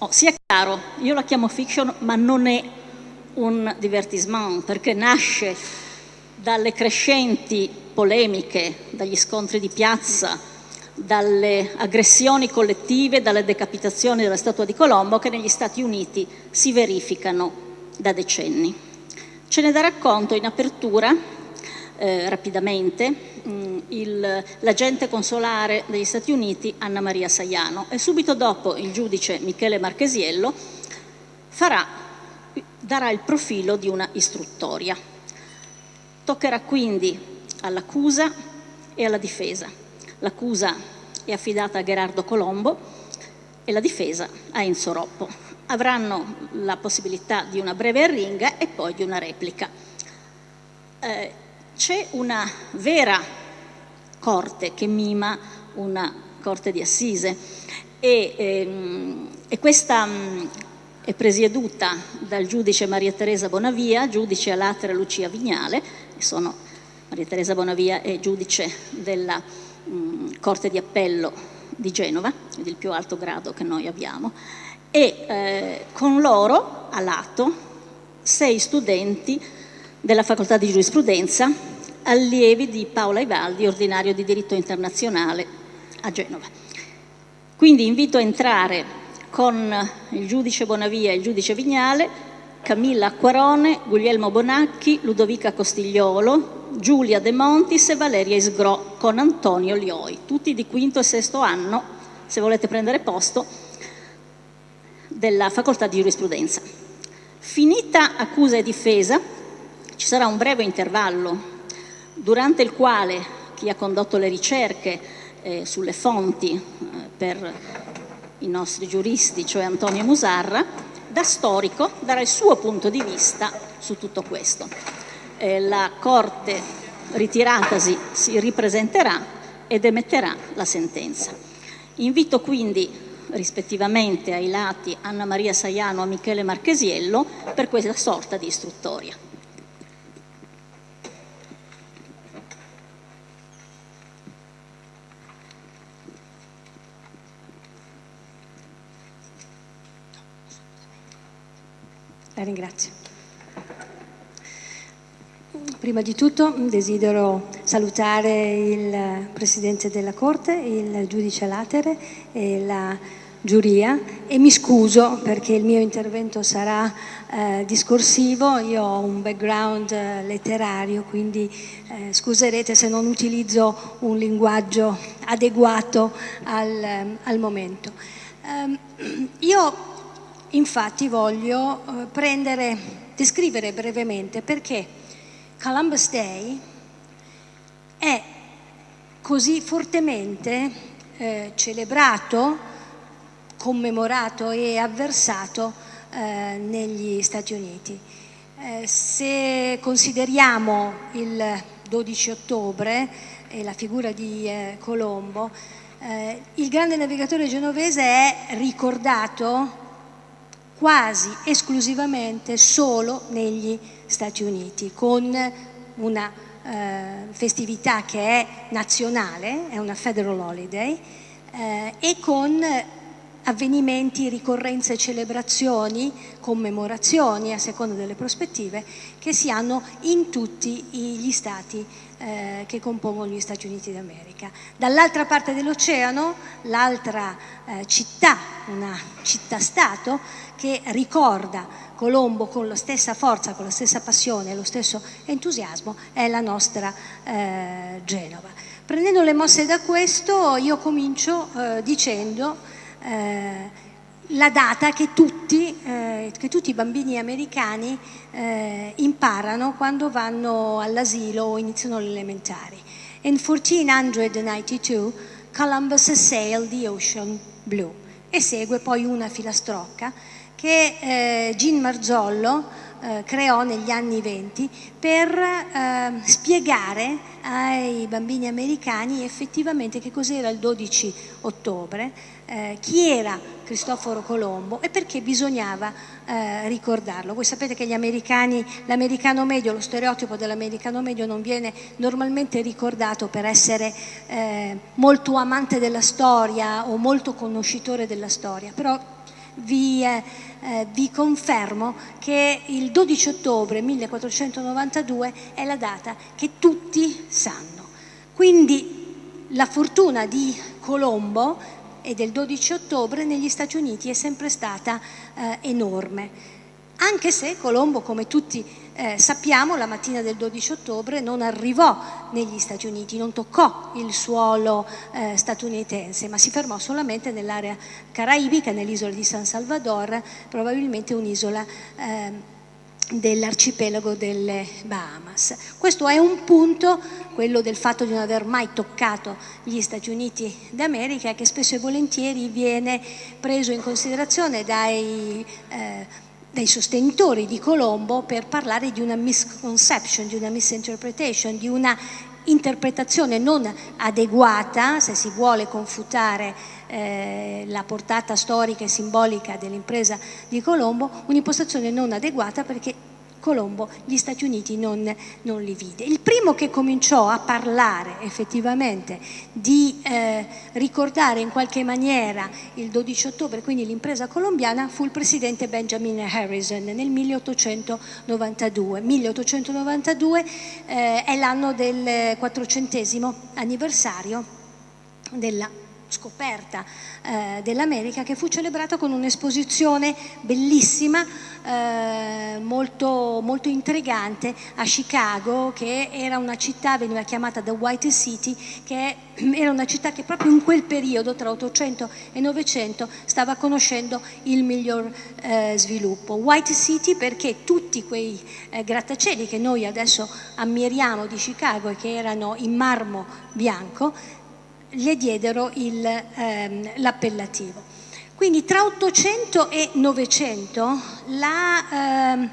Oh, sia chiaro, io la chiamo fiction, ma non è un divertissement, perché nasce dalle crescenti polemiche, dagli scontri di piazza, dalle aggressioni collettive, dalle decapitazioni della statua di Colombo che negli Stati Uniti si verificano da decenni. Ce ne darà conto in apertura, eh, rapidamente, l'agente consolare degli Stati Uniti Anna Maria Saiano e subito dopo il giudice Michele Marchesiello farà, darà il profilo di una istruttoria. Toccherà quindi all'accusa e alla difesa. L'accusa è affidata a Gerardo Colombo e la difesa a Enzo Roppo. Avranno la possibilità di una breve arringa e poi di una replica. Eh, c'è una vera corte che mima una corte di assise e, ehm, e questa mh, è presieduta dal giudice Maria Teresa Bonavia, giudice a latere Lucia Vignale, sono Maria Teresa Bonavia è giudice della mh, Corte di Appello di Genova, quindi il più alto grado che noi abbiamo, e eh, con loro a lato sei studenti della Facoltà di Giurisprudenza, allievi di Paola Ivaldi, ordinario di diritto internazionale a Genova. Quindi invito a entrare con il giudice Bonavia e il giudice Vignale, Camilla Acquarone, Guglielmo Bonacchi, Ludovica Costigliolo, Giulia De Montis e Valeria Isgro con Antonio Lioi, tutti di quinto e sesto anno, se volete prendere posto, della facoltà di giurisprudenza. Finita accusa e difesa, ci sarà un breve intervallo durante il quale chi ha condotto le ricerche eh, sulle fonti eh, per i nostri giuristi, cioè Antonio Musarra, da storico darà il suo punto di vista su tutto questo. Eh, la Corte ritiratasi si ripresenterà ed emetterà la sentenza. Invito quindi rispettivamente ai lati Anna Maria Saiano e Michele Marchesiello per questa sorta di istruttoria. La ringrazio. Prima di tutto desidero salutare il Presidente della Corte, il Giudice Latere e la giuria e mi scuso perché il mio intervento sarà eh, discorsivo, io ho un background eh, letterario quindi eh, scuserete se non utilizzo un linguaggio adeguato al, al momento. Um, io Infatti voglio eh, prendere, descrivere brevemente perché Columbus Day è così fortemente eh, celebrato, commemorato e avversato eh, negli Stati Uniti. Eh, se consideriamo il 12 ottobre e la figura di eh, Colombo, eh, il grande navigatore genovese è ricordato quasi esclusivamente solo negli Stati Uniti, con una eh, festività che è nazionale, è una federal holiday, eh, e con avvenimenti, ricorrenze, celebrazioni, commemorazioni a seconda delle prospettive che si hanno in tutti gli stati eh, che compongono gli Stati Uniti d'America. Dall'altra parte dell'oceano, l'altra eh, città, una città-stato, che ricorda Colombo con la stessa forza, con la stessa passione lo stesso entusiasmo è la nostra eh, Genova. Prendendo le mosse da questo io comincio eh, dicendo eh, la data che tutti, eh, che tutti, i bambini americani eh, imparano quando vanno all'asilo o iniziano le elementari. In 1492 Columbus sailed the ocean blue e segue poi una filastrocca che eh, Gin Marzollo eh, creò negli anni venti per eh, spiegare ai bambini americani effettivamente che cos'era il 12 ottobre, eh, chi era Cristoforo Colombo e perché bisognava eh, ricordarlo. Voi sapete che gli americani, l'americano medio, lo stereotipo dell'americano medio non viene normalmente ricordato per essere eh, molto amante della storia o molto conoscitore della storia, però vi, eh, eh, vi, confermo che il 12 ottobre 1492 è la data che tutti sanno. Quindi la fortuna di Colombo e del 12 ottobre negli Stati Uniti è sempre stata eh, enorme. Anche se Colombo, come tutti eh, sappiamo, la mattina del 12 ottobre non arrivò negli Stati Uniti, non toccò il suolo eh, statunitense, ma si fermò solamente nell'area caraibica, nell'isola di San Salvador, probabilmente un'isola eh, dell'arcipelago delle Bahamas. Questo è un punto, quello del fatto di non aver mai toccato gli Stati Uniti d'America, che spesso e volentieri viene preso in considerazione dai eh, dai sostenitori di Colombo per parlare di una misconception, di una misinterpretation, di una interpretazione non adeguata, se si vuole confutare eh, la portata storica e simbolica dell'impresa di Colombo, un'impostazione non adeguata perché Colombo gli Stati Uniti non, non, li vide. Il primo che cominciò a parlare effettivamente di eh, ricordare in qualche maniera il 12 ottobre, quindi l'impresa colombiana, fu il presidente Benjamin Harrison nel 1892. 1892 eh, è l'anno del quattrocentesimo anniversario della scoperta eh, dell'America che fu celebrata con un'esposizione bellissima, eh, molto, molto intrigante a Chicago che era una città, veniva chiamata The White City, che era una città che proprio in quel periodo tra 800 e 900 stava conoscendo il miglior eh, sviluppo. White City perché tutti quei eh, grattacieli che noi adesso ammiriamo di Chicago e che erano in marmo bianco gli diedero ehm, l'appellativo. Quindi tra 800 e 900 la, ehm,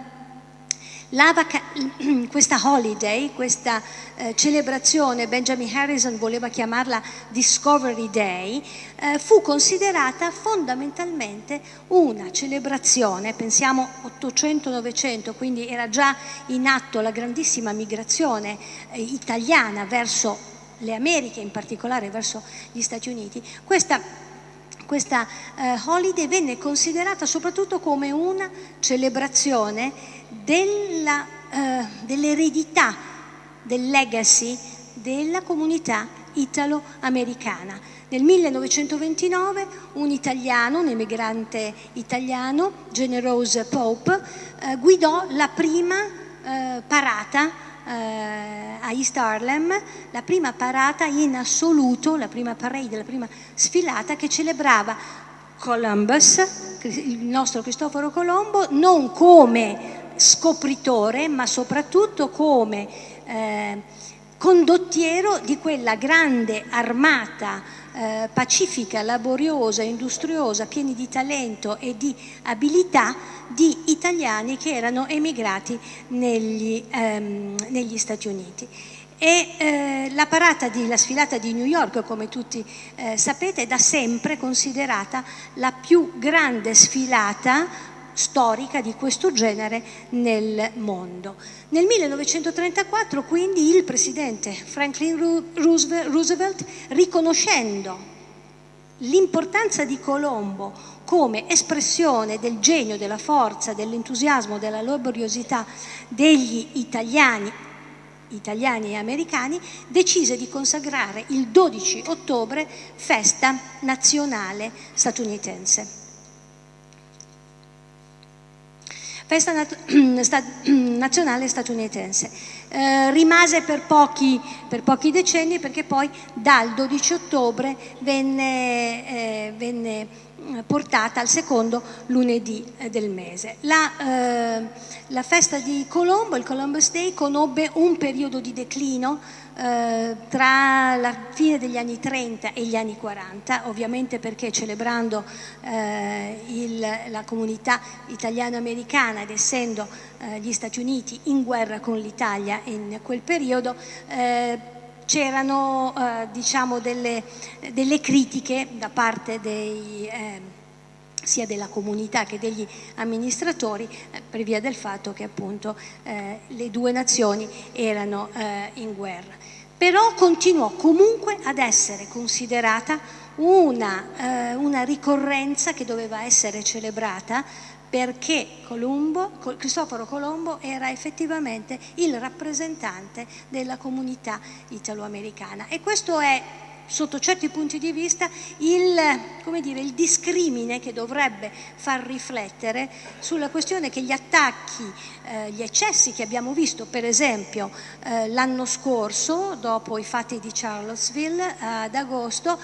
la questa holiday, questa eh, celebrazione, Benjamin Harrison voleva chiamarla Discovery Day, eh, fu considerata fondamentalmente una celebrazione, pensiamo 800-900, quindi era già in atto la grandissima migrazione eh, italiana verso le Americhe, in particolare verso gli Stati Uniti, questa, questa eh, holiday venne considerata soprattutto come una celebrazione eh, dell'eredità, del legacy della comunità italo-americana. Nel 1929 un italiano, un emigrante italiano, Generose Pope, eh, guidò la prima eh, parata eh, a East Harlem la prima parata in assoluto, la prima parade, la prima sfilata che celebrava Columbus, il nostro Cristoforo Colombo, non come scopritore ma soprattutto come eh, condottiero di quella grande armata eh, pacifica, laboriosa, industriosa, pieni di talento e di abilità di italiani che erano emigrati negli, ehm, negli Stati Uniti. E eh, la parata la sfilata di New York, come tutti eh, sapete, è da sempre considerata la più grande sfilata storica di questo genere nel mondo. Nel 1934 quindi il presidente Franklin Roosevelt, riconoscendo l'importanza di Colombo come espressione del genio, della forza, dell'entusiasmo, della laboriosità degli italiani, italiani e americani, decise di consacrare il 12 ottobre festa nazionale statunitense. Festa nazionale statunitense. Eh, rimase per pochi, per pochi, decenni perché poi dal 12 ottobre venne, eh, venne eh, portata al secondo lunedì eh, del mese. La, eh, la festa di Colombo, il Columbus Day, conobbe un periodo di declino eh, tra la fine degli anni 30 e gli anni 40, ovviamente perché celebrando eh, il, la comunità italiano-americana ed essendo eh, gli Stati Uniti in guerra con l'Italia in quel periodo, eh, c'erano eh, diciamo delle, delle, critiche da parte dei sia della comunità che degli amministratori per via del fatto che appunto eh, le due nazioni erano eh, in guerra. Però continuò comunque ad essere considerata una, eh, una ricorrenza che doveva essere celebrata perché Colombo, Cristoforo Colombo era effettivamente il rappresentante della comunità italoamericana. E questo è sotto certi punti di vista il, dire, il, discrimine che dovrebbe far riflettere sulla questione che gli attacchi, eh, gli eccessi che abbiamo visto per esempio eh, l'anno scorso dopo i fatti di Charlottesville eh, ad agosto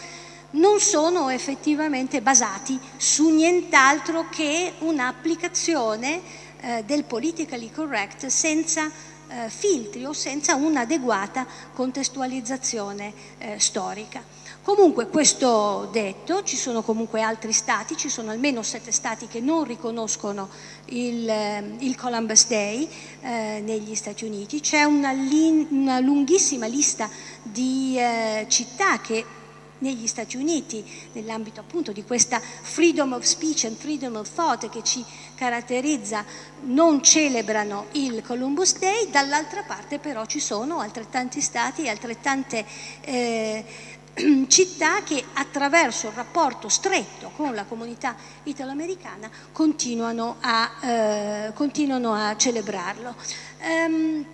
non sono effettivamente basati su nient'altro che un'applicazione eh, del politically correct senza eh, filtri o senza un'adeguata contestualizzazione eh, storica. Comunque questo detto, ci sono comunque altri stati, ci sono almeno sette stati che non riconoscono il, eh, il Columbus Day eh, negli Stati Uniti, c'è una, una, lunghissima lista di eh, città che negli Stati Uniti, nell'ambito appunto di questa freedom of speech and freedom of thought che ci caratterizza, non celebrano il Columbus Day, dall'altra parte però ci sono altrettanti stati e altrettante eh, città che attraverso il rapporto stretto con la comunità italoamericana continuano a, eh, continuano a celebrarlo. Um,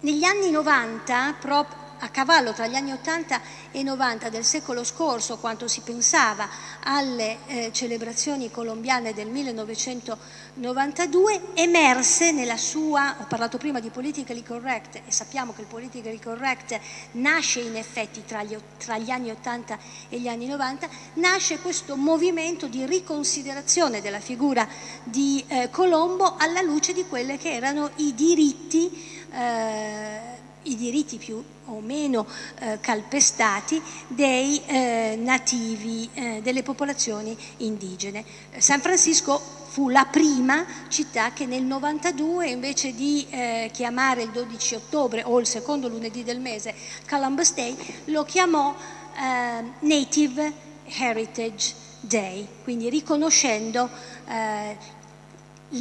negli anni 90, proprio a cavallo tra gli anni 80 e 90 del secolo scorso, quando si pensava alle eh, celebrazioni colombiane del 1992, emerse nella sua, ho parlato prima di politically correct e sappiamo che il politically correct nasce in effetti tra gli, tra gli anni 80 e gli anni 90, nasce questo movimento di riconsiderazione della figura di eh, Colombo alla luce di quelli che erano i diritti eh, i diritti più o meno eh, calpestati dei eh, nativi, eh, delle popolazioni indigene. San Francisco fu la prima città che nel 92 invece di eh, chiamare il 12 ottobre o il secondo lunedì del mese Columbus Day lo chiamò eh, Native Heritage Day, quindi riconoscendo eh,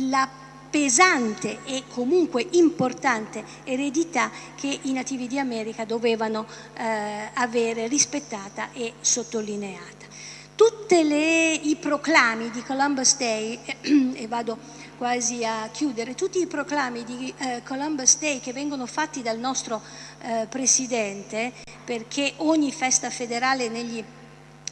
la pesante e comunque importante eredità che i nativi di America dovevano eh, avere rispettata e sottolineata. Tutti i proclami di Columbus Day, e vado quasi a chiudere, tutti i proclami di eh, Columbus Day che vengono fatti dal nostro eh, Presidente, perché ogni festa federale negli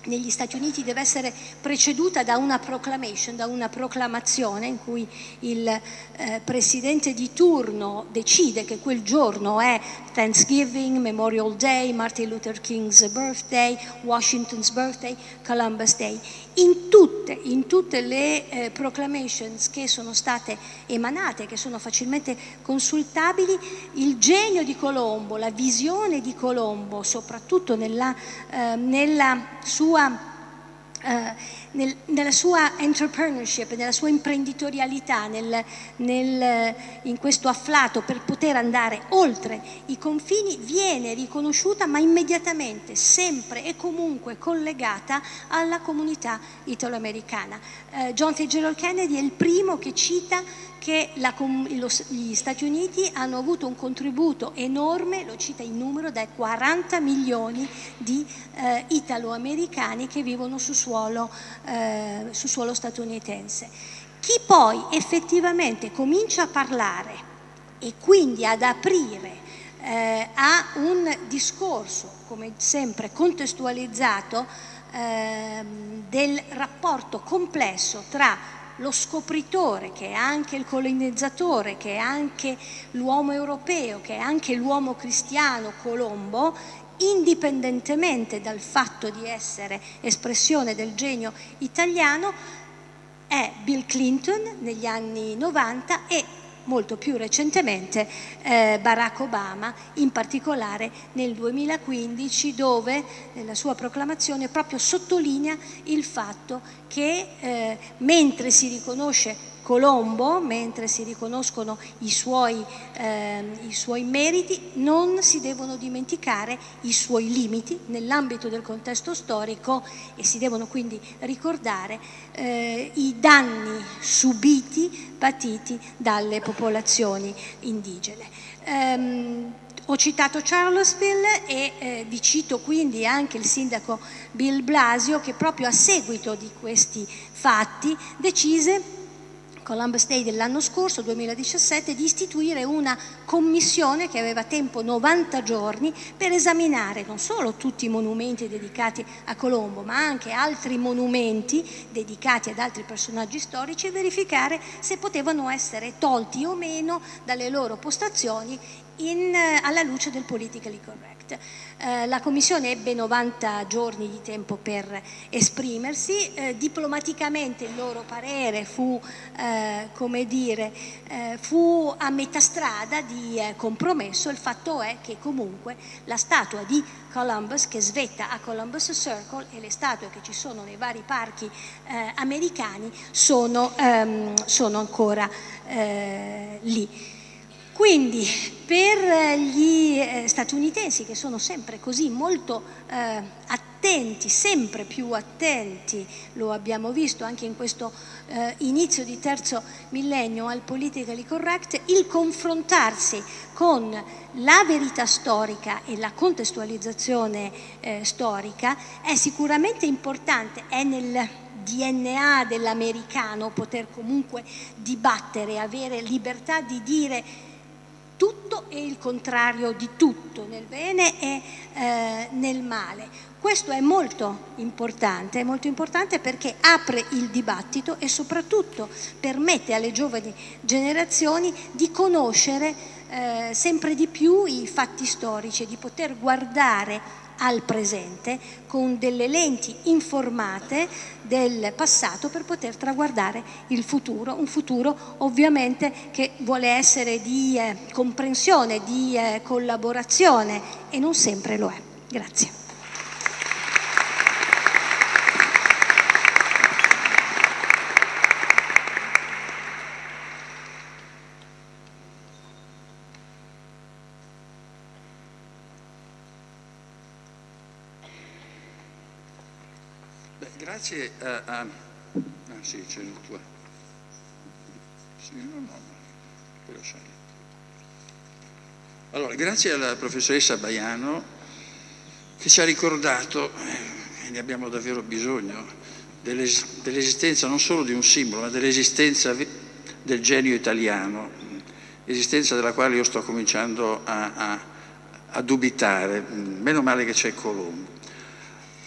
negli Stati Uniti deve essere preceduta da una proclamation, da una proclamazione in cui il eh, presidente di turno decide che quel giorno è Thanksgiving, Memorial Day, Martin Luther King's birthday, Washington's birthday, Columbus Day. In tutte, in tutte le eh, proclamations che sono state emanate, che sono facilmente consultabili, il genio di Colombo, la visione di Colombo, soprattutto nella, eh, nella sua Uh, nel, nella sua entrepreneurship, nella sua imprenditorialità, nel, nel, in questo afflato per poter andare oltre i confini, viene riconosciuta ma immediatamente, sempre e comunque collegata alla comunità italoamericana. Uh, John Fitzgerald Kennedy è il primo che cita che la, lo, gli Stati Uniti hanno avuto un contributo enorme, lo cita in numero, dai 40 milioni di eh, italo-americani che vivono su suolo, eh, su suolo statunitense. Chi poi effettivamente comincia a parlare e quindi ad aprire eh, a un discorso, come sempre contestualizzato, eh, del rapporto complesso tra lo scopritore, che è anche il colonizzatore, che è anche l'uomo europeo, che è anche l'uomo cristiano Colombo, indipendentemente dal fatto di essere espressione del genio italiano, è Bill Clinton negli anni 90 e molto più recentemente eh, Barack Obama, in particolare nel 2015 dove nella sua proclamazione proprio sottolinea il fatto che eh, mentre si riconosce Colombo, mentre si riconoscono i suoi, eh, i suoi, meriti, non si devono dimenticare i suoi limiti nell'ambito del contesto storico e si devono quindi ricordare eh, i danni subiti, patiti dalle popolazioni indigene. Um, Ho citato Charlottesville e eh, vi cito quindi anche il sindaco Bill Blasio che proprio a seguito di questi fatti decise Columbus Day dell'anno scorso, 2017, di istituire una commissione che aveva tempo 90 giorni per esaminare non solo tutti i monumenti dedicati a Colombo, ma anche altri monumenti dedicati ad altri personaggi storici e verificare se potevano essere tolti o meno dalle loro postazioni in, alla luce del politically correct. Eh, la Commissione ebbe 90 giorni di tempo per esprimersi, eh, diplomaticamente il loro parere fu, eh, come dire, eh, fu a metà strada di eh, compromesso, il fatto è che comunque la statua di Columbus che svetta a Columbus Circle e le statue che ci sono nei vari parchi eh, americani sono, ehm, sono ancora lì. Quindi per gli eh, statunitensi che sono sempre così molto eh, attenti, sempre più attenti, lo abbiamo visto anche in questo eh, inizio di terzo millennio al politically correct, il confrontarsi con la verità storica e la contestualizzazione eh, storica è sicuramente importante, è nel DNA dell'americano poter comunque dibattere, avere libertà di dire tutto e il contrario di tutto, nel bene e eh, nel male. Questo è molto importante, è molto importante perché apre il dibattito e soprattutto permette alle giovani generazioni di conoscere eh, sempre di più i fatti storici, di poter guardare al presente con delle lenti informate del passato per poter traguardare il futuro, un futuro ovviamente che vuole essere di eh, comprensione, di eh, collaborazione e non sempre lo è. Grazie. Grazie a... a ah sì, c'è il tuo... Sì, no, no, quello Allora, grazie alla professoressa Baiano che ci ha ricordato, e ne abbiamo davvero bisogno, dell'esistenza non solo di un simbolo, ma dell'esistenza del genio italiano, esistenza della quale io sto cominciando a, a, a dubitare. Meno male che c'è Colombo.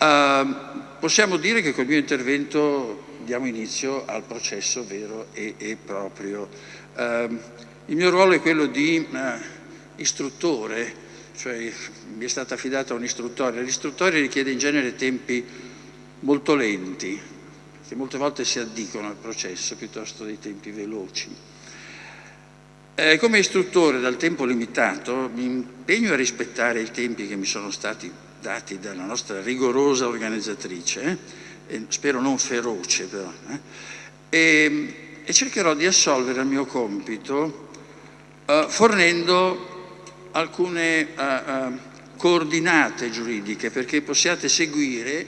Uh, Possiamo dire che col mio intervento diamo inizio al processo vero e, e proprio. Eh, il mio ruolo è quello di eh, istruttore, cioè mi è stata affidata un'istruttoria. L'istruttoria richiede in genere tempi molto lenti, che molte volte si addicono al processo piuttosto dei tempi veloci. Eh, come istruttore dal tempo limitato mi impegno a rispettare i tempi che mi sono stati dati dalla nostra rigorosa organizzatrice, eh, spero non feroce però, eh, e, e, cercherò di assolvere al mio compito eh, fornendo alcune eh, eh, coordinate giuridiche perché possiate seguire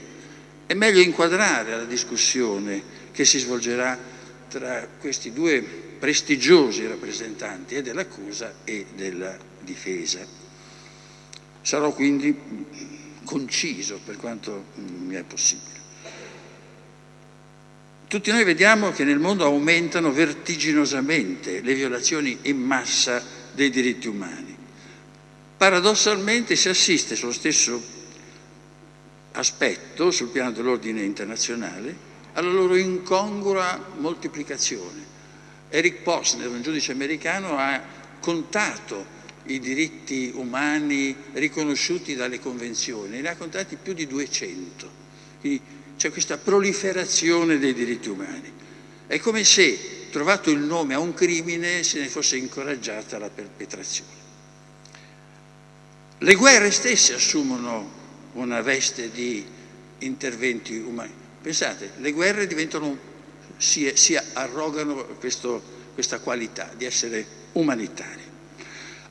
e meglio inquadrare la discussione che si svolgerà tra questi due prestigiosi rappresentanti e dell'accusa e della difesa. Sarò quindi conciso per quanto mi è possibile. Tutti noi vediamo che nel mondo aumentano vertiginosamente le violazioni in massa dei diritti umani. Paradossalmente si assiste sullo stesso aspetto, sul piano dell'ordine internazionale, alla loro incongrua moltiplicazione. Eric Posner, un giudice americano, ha contato i diritti umani riconosciuti dalle convenzioni, ne ha contati più di 200. c'è questa proliferazione dei diritti umani. È come se, trovato il nome a un crimine, se ne fosse incoraggiata la perpetrazione. Le guerre stesse assumono una veste di interventi umani. Pensate, le guerre diventano, si, si arrogano questo, questa qualità di essere umanitarie.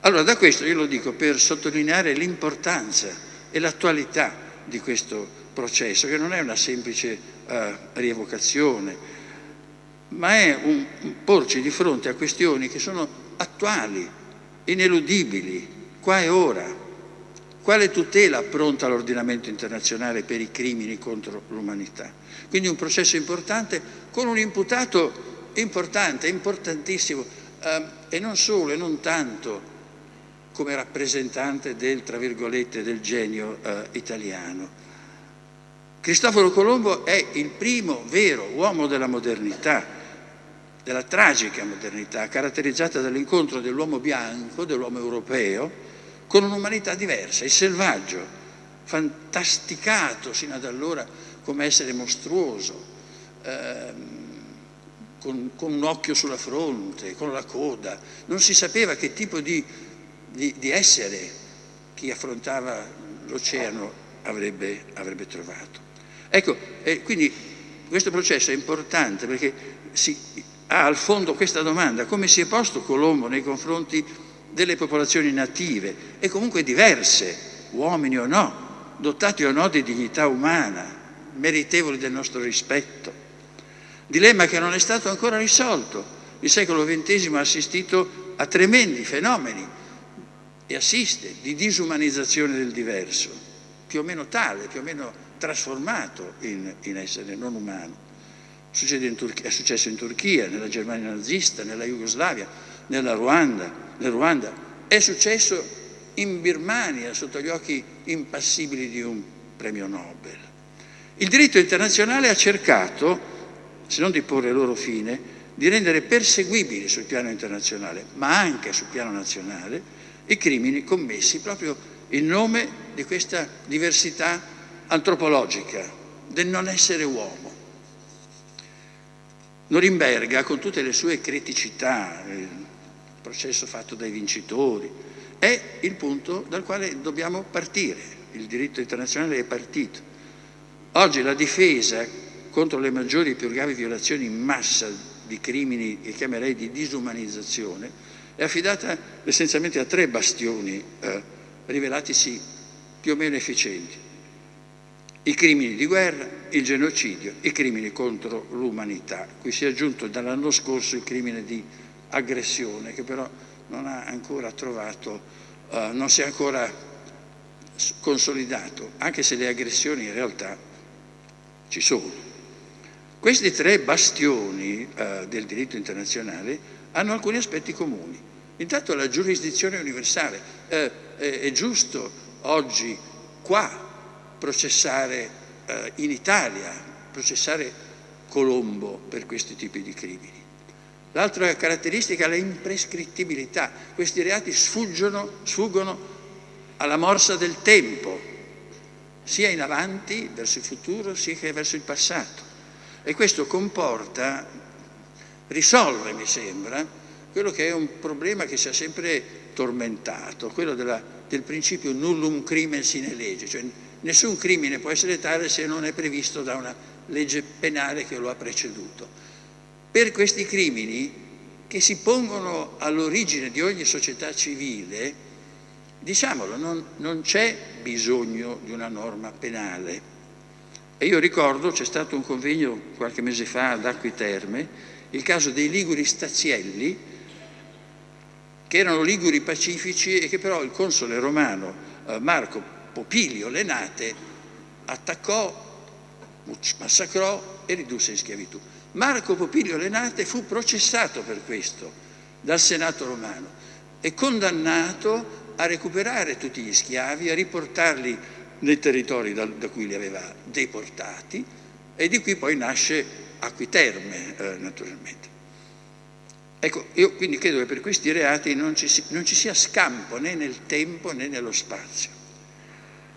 Allora da questo io lo dico per sottolineare l'importanza e l'attualità di questo processo, che non è una semplice uh, rievocazione, ma è un, un porci di fronte a questioni che sono attuali, ineludibili, qua e ora. Quale tutela pronta l'ordinamento internazionale per i crimini contro l'umanità? Quindi un processo importante con un imputato importante, importantissimo, eh, e non solo e non tanto come rappresentante del, tra virgolette, del genio eh, italiano. Cristoforo Colombo è il primo vero uomo della modernità, della tragica modernità, caratterizzata dall'incontro dell'uomo bianco, dell'uomo europeo, con un'umanità diversa, il selvaggio, fantasticato sino ad allora come essere mostruoso, ehm, con, con, un occhio sulla fronte, con la coda, non si sapeva che tipo di di, di essere chi affrontava l'oceano avrebbe, avrebbe, trovato. Ecco, eh, quindi questo processo è importante perché si, ha al fondo questa domanda, come si è posto Colombo nei confronti delle popolazioni native e comunque diverse, uomini o no, dotati o no di dignità umana, meritevoli del nostro rispetto. Dilemma che non è stato ancora risolto. Il secolo XX ha assistito a tremendi fenomeni e assiste di disumanizzazione del diverso, più o meno tale, più o meno trasformato in, in essere non umano. è successo in Turchia, nella Germania nazista, nella Jugoslavia, nella Ruanda, nel Ruanda. È successo in Birmania sotto gli occhi impassibili di un premio Nobel. Il diritto internazionale ha cercato, se non di porre loro fine, di rendere perseguibili sul piano internazionale, ma anche sul piano nazionale, i crimini commessi proprio in nome di questa diversità antropologica, del non essere uomo. Norimberga, con tutte le sue criticità, il processo fatto dai vincitori, è il punto dal quale dobbiamo partire. Il diritto internazionale è partito. Oggi la difesa contro le maggiori e più gravi violazioni in massa di crimini che chiamerei di disumanizzazione è affidata essenzialmente a tre bastioni eh, rivelatisi più o meno efficienti. I crimini di guerra, il genocidio, i crimini contro l'umanità. Qui si è aggiunto dall'anno scorso il crimine di aggressione che però non ha ancora trovato, eh, non si è ancora consolidato, anche se le aggressioni in realtà ci sono. Questi tre bastioni eh, del diritto internazionale hanno alcuni aspetti comuni. Intanto la giurisdizione universale. Eh, eh, è giusto oggi qua processare eh, in Italia, processare Colombo per questi tipi di crimini. L'altra caratteristica è l'imprescrittibilità. Questi reati sfuggono, sfuggono alla morsa del tempo, sia in avanti, verso il futuro, sia che verso il passato. E questo comporta risolve, mi sembra, quello che è un problema che ci ha sempre tormentato, quello della, del principio nullum crimen sine legge, cioè nessun crimine può essere tale se non è previsto da una legge penale che lo ha preceduto. Per questi crimini che si pongono all'origine di ogni società civile, diciamolo, non, non c'è bisogno di una norma penale. E io ricordo, c'è stato un convegno qualche mese fa ad Acqui Terme, il caso dei liguri stazielli, che erano liguri pacifici e che però il console romano eh, Marco Popilio Lenate attaccò, massacrò e ridusse in schiavitù. Marco Popilio Lenate fu processato per questo dal Senato romano e condannato a recuperare tutti gli schiavi, a riportarli nei territori da, da cui li aveva deportati e di qui poi nasce Acquiterme eh, naturalmente. Ecco, io quindi credo che per questi reati non ci, non ci, sia scampo né nel tempo né nello spazio.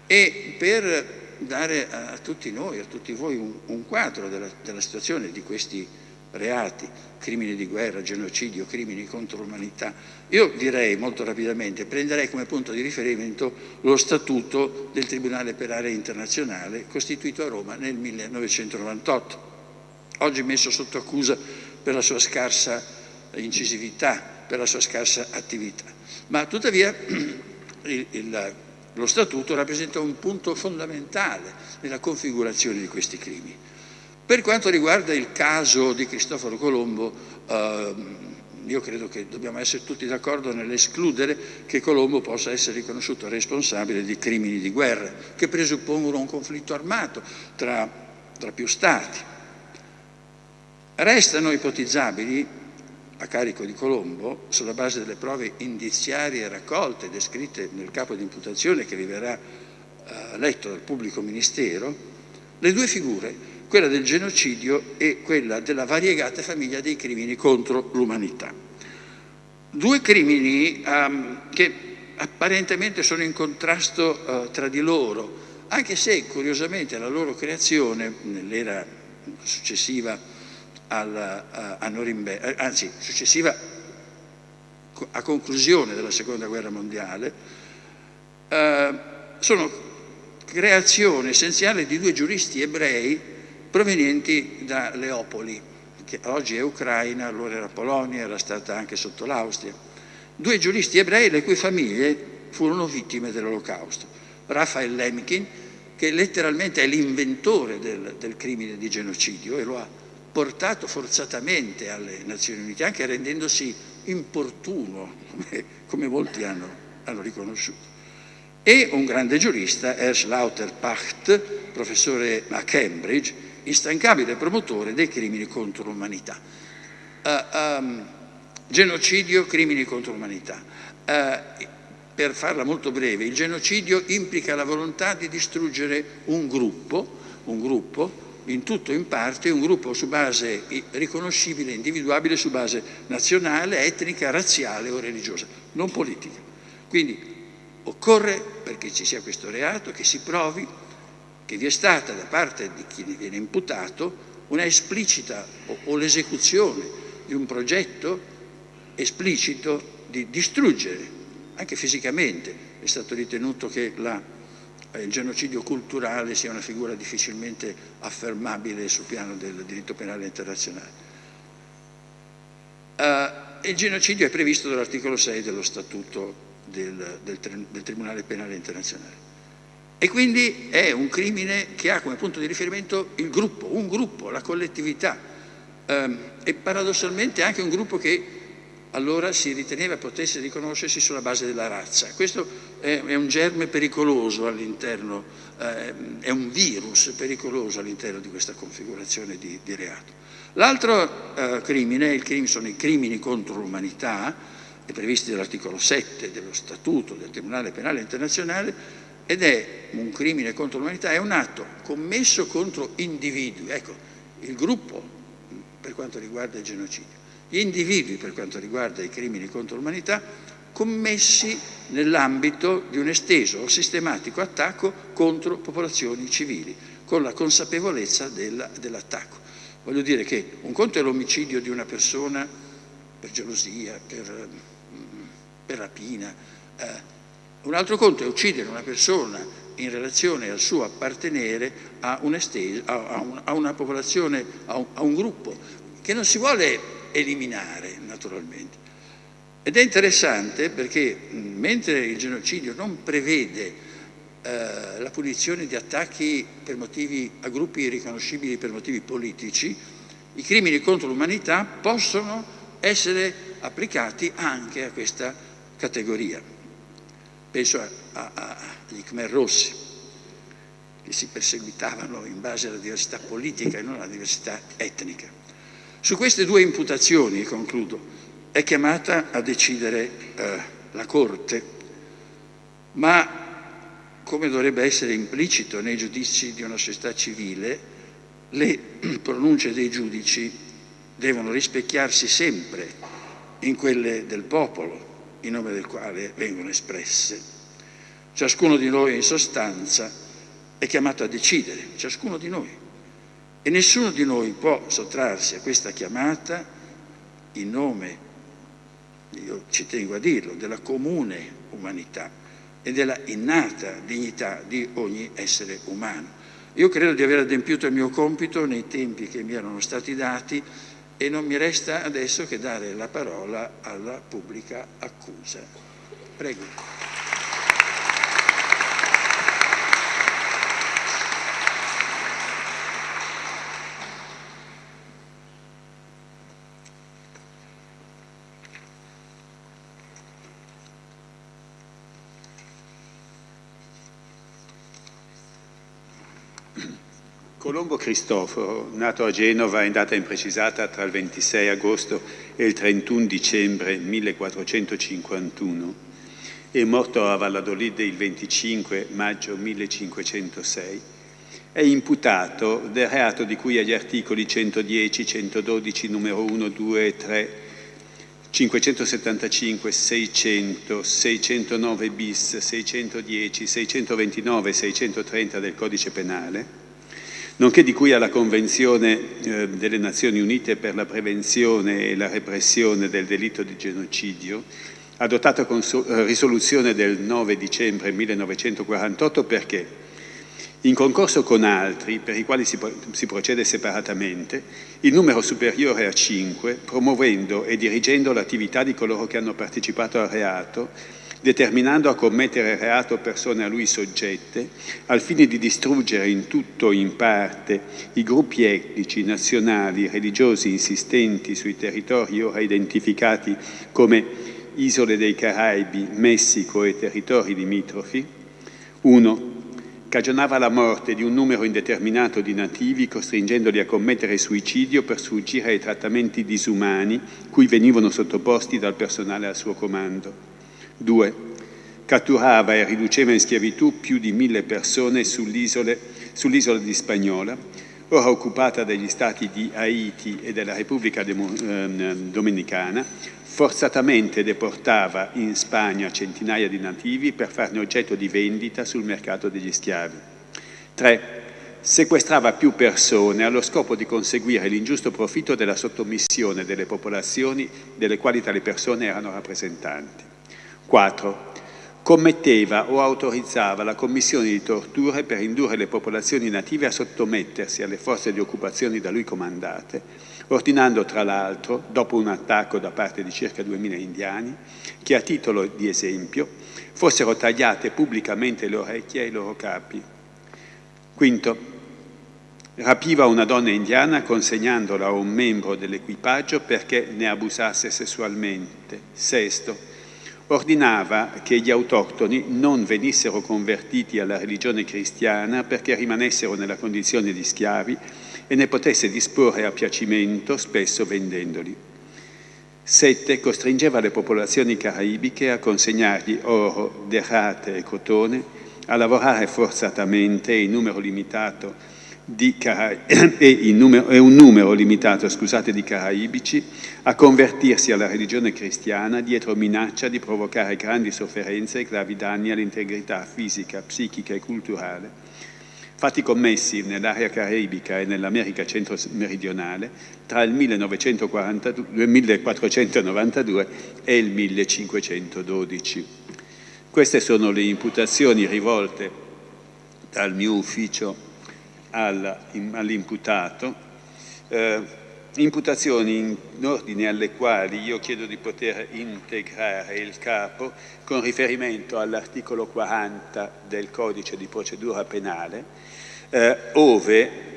E per dare a, tutti noi, a tutti voi un, un quadro della, della situazione di questi reati, crimini di guerra, genocidio, crimini contro l'umanità. Io direi molto rapidamente, prenderei come punto di riferimento lo statuto del Tribunale per area internazionale costituito a Roma nel 1998 oggi messo sotto accusa per la sua scarsa incisività, per la sua scarsa attività. Ma tuttavia il, il, lo Statuto rappresenta un punto fondamentale nella configurazione di questi crimini. Per quanto riguarda il caso di Cristoforo Colombo, eh, io credo che dobbiamo essere tutti d'accordo nell'escludere che Colombo possa essere riconosciuto responsabile di crimini di guerra che presuppongono un conflitto armato tra, tra più stati. Restano ipotizzabili a carico di Colombo, sulla base delle prove indiziarie raccolte e descritte nel capo di imputazione che vi verrà eh, letto dal pubblico ministero, le due figure quella del genocidio e quella della variegata famiglia dei crimini contro l'umanità. Due crimini um, che apparentemente sono in contrasto uh, tra di loro, anche se curiosamente la loro creazione nell'era successiva alla, a, a Norimberga, eh, anzi successiva a conclusione della seconda guerra mondiale, uh, sono creazione essenziale di due giuristi ebrei provenienti da Leopoli, che oggi è Ucraina, allora era Polonia, era stata anche sotto l'Austria. Due giuristi ebrei le cui famiglie furono vittime dell'Olocausto. Raphael Lemkin, che letteralmente è l'inventore del, del, crimine di genocidio e lo ha portato forzatamente alle Nazioni Unite, anche rendendosi importuno, come, come molti hanno, hanno riconosciuto e un grande giurista, Ernst Lauterpacht, professore a Cambridge, instancabile promotore dei crimini contro l'umanità. Uh, um, genocidio, crimini contro l'umanità. Uh, per farla molto breve, il genocidio implica la volontà di distruggere un gruppo, un gruppo in tutto o in parte, un gruppo su base riconoscibile, individuabile, su base nazionale, etnica, razziale o religiosa, non politica. Quindi occorre, perché ci sia questo reato, che si provi che vi è stata da parte di chi viene imputato una esplicita o, o l'esecuzione di un progetto esplicito di distruggere, anche fisicamente. È stato ritenuto che la, il genocidio culturale sia una figura difficilmente affermabile sul piano del diritto penale internazionale. Uh, il genocidio è previsto dall'articolo 6 dello Statuto del, del, del Tribunale Penale Internazionale. E quindi è un crimine che ha come punto di riferimento il gruppo, un gruppo, la collettività ehm, e paradossalmente anche un gruppo che allora si riteneva potesse riconoscersi sulla base della razza. Questo è, un germe pericoloso all'interno, eh, è un virus pericoloso all'interno di questa configurazione di, di reato. L'altro eh, crimine, crimine, sono i crimini contro l'umanità, previsti dall'articolo 7 dello Statuto del Tribunale Penale Internazionale, ed è un crimine contro l'umanità, è un atto commesso contro individui, ecco, il gruppo per quanto riguarda il genocidio, gli individui per quanto riguarda i crimini contro l'umanità commessi nell'ambito di un esteso o sistematico attacco contro popolazioni civili, con la consapevolezza dell'attacco. Voglio dire che un conto è l'omicidio di una persona per gelosia, per, per rapina, eh, un altro conto è uccidere una persona in relazione al suo appartenere a, un esteso, a, un, a una popolazione, a un, a un gruppo, che non si vuole eliminare naturalmente. Ed è interessante perché mentre il genocidio non prevede eh, la punizione di attacchi motivi, a gruppi riconoscibili per motivi politici, i crimini contro l'umanità possono essere applicati anche a questa categoria penso agli Khmer Rossi, che si perseguitavano in base alla diversità politica e non alla diversità etnica. Su queste due imputazioni, concludo, è chiamata a decidere eh, la Corte, ma come dovrebbe essere implicito nei giudizi di una società civile, le pronunce dei giudici devono rispecchiarsi sempre in quelle del popolo, in nome del quale vengono espresse. Ciascuno di noi in sostanza è chiamato a decidere, ciascuno di noi. E nessuno di noi può sottrarsi a questa chiamata in nome, io ci tengo a dirlo, della comune umanità e della innata dignità di ogni essere umano. Io credo di aver adempiuto il mio compito nei tempi che mi erano stati dati e non mi resta adesso che dare la parola alla pubblica accusa. Prego. Colombo Cristoforo, nato a Genova in data imprecisata tra il 26 agosto e il 31 dicembre 1451 e morto a Valladolid il 25 maggio 1506, è imputato del reato di cui agli articoli 110, 112, numero 1, 2 e 3, 575, 600, 609 bis, 610, 629 e 630 del Codice Penale, nonché di cui alla Convenzione eh, delle Nazioni Unite per la prevenzione e la repressione del delitto di genocidio, adottata con eh, risoluzione del 9 dicembre 1948 perché, in concorso con altri, per i quali si, si procede separatamente, il numero superiore a 5, promuovendo e dirigendo l'attività di coloro che hanno partecipato al reato, determinando a commettere reato persone a lui soggette, al fine di distruggere in tutto o in parte i gruppi etnici, nazionali, religiosi insistenti sui territori ora identificati come isole dei Caraibi, Messico e territori limitrofi. 1. Cagionava la morte di un numero indeterminato di nativi, costringendoli a commettere suicidio per sfuggire ai trattamenti disumani cui venivano sottoposti dal personale al suo comando. 2. Catturava e riduceva in schiavitù più di mille persone sull'isola sull di Spagnola, ora occupata dagli stati di Haiti e della Repubblica ehm, Dominicana, forzatamente deportava in Spagna centinaia di nativi per farne oggetto di vendita sul mercato degli schiavi. 3. Sequestrava più persone allo scopo di conseguire l'ingiusto profitto della sottomissione delle popolazioni delle quali tali persone erano rappresentanti. 4. Commetteva o autorizzava la commissione di torture per indurre le popolazioni native a sottomettersi alle forze di occupazione da lui comandate, ordinando tra l'altro, dopo un attacco da parte di circa 2000 indiani, che a titolo di esempio fossero tagliate pubblicamente le orecchie ai loro capi. Quinto, rapiva una donna indiana consegnandola a un membro dell'equipaggio perché ne abusasse sessualmente. Sesto, ordinava che gli autoctoni non venissero convertiti alla religione cristiana perché rimanessero nella condizione di schiavi e ne potesse disporre a piacimento, spesso vendendoli. Sette, costringeva le popolazioni caraibiche a consegnargli oro, derrate e cotone, a lavorare forzatamente in numero limitato e, numero, un numero limitato scusate, di caraibici a convertirsi alla religione cristiana dietro minaccia di provocare grandi sofferenze e gravi danni all'integrità fisica, psichica e culturale, fatti commessi nell'area caraibica e nell'America centro-meridionale tra il 1492 e il 1512. Queste sono le imputazioni rivolte dal mio ufficio all'imputato, eh, imputazioni in ordine alle quali io chiedo di poter integrare il capo con riferimento all'articolo 40 del codice di procedura penale, eh, ove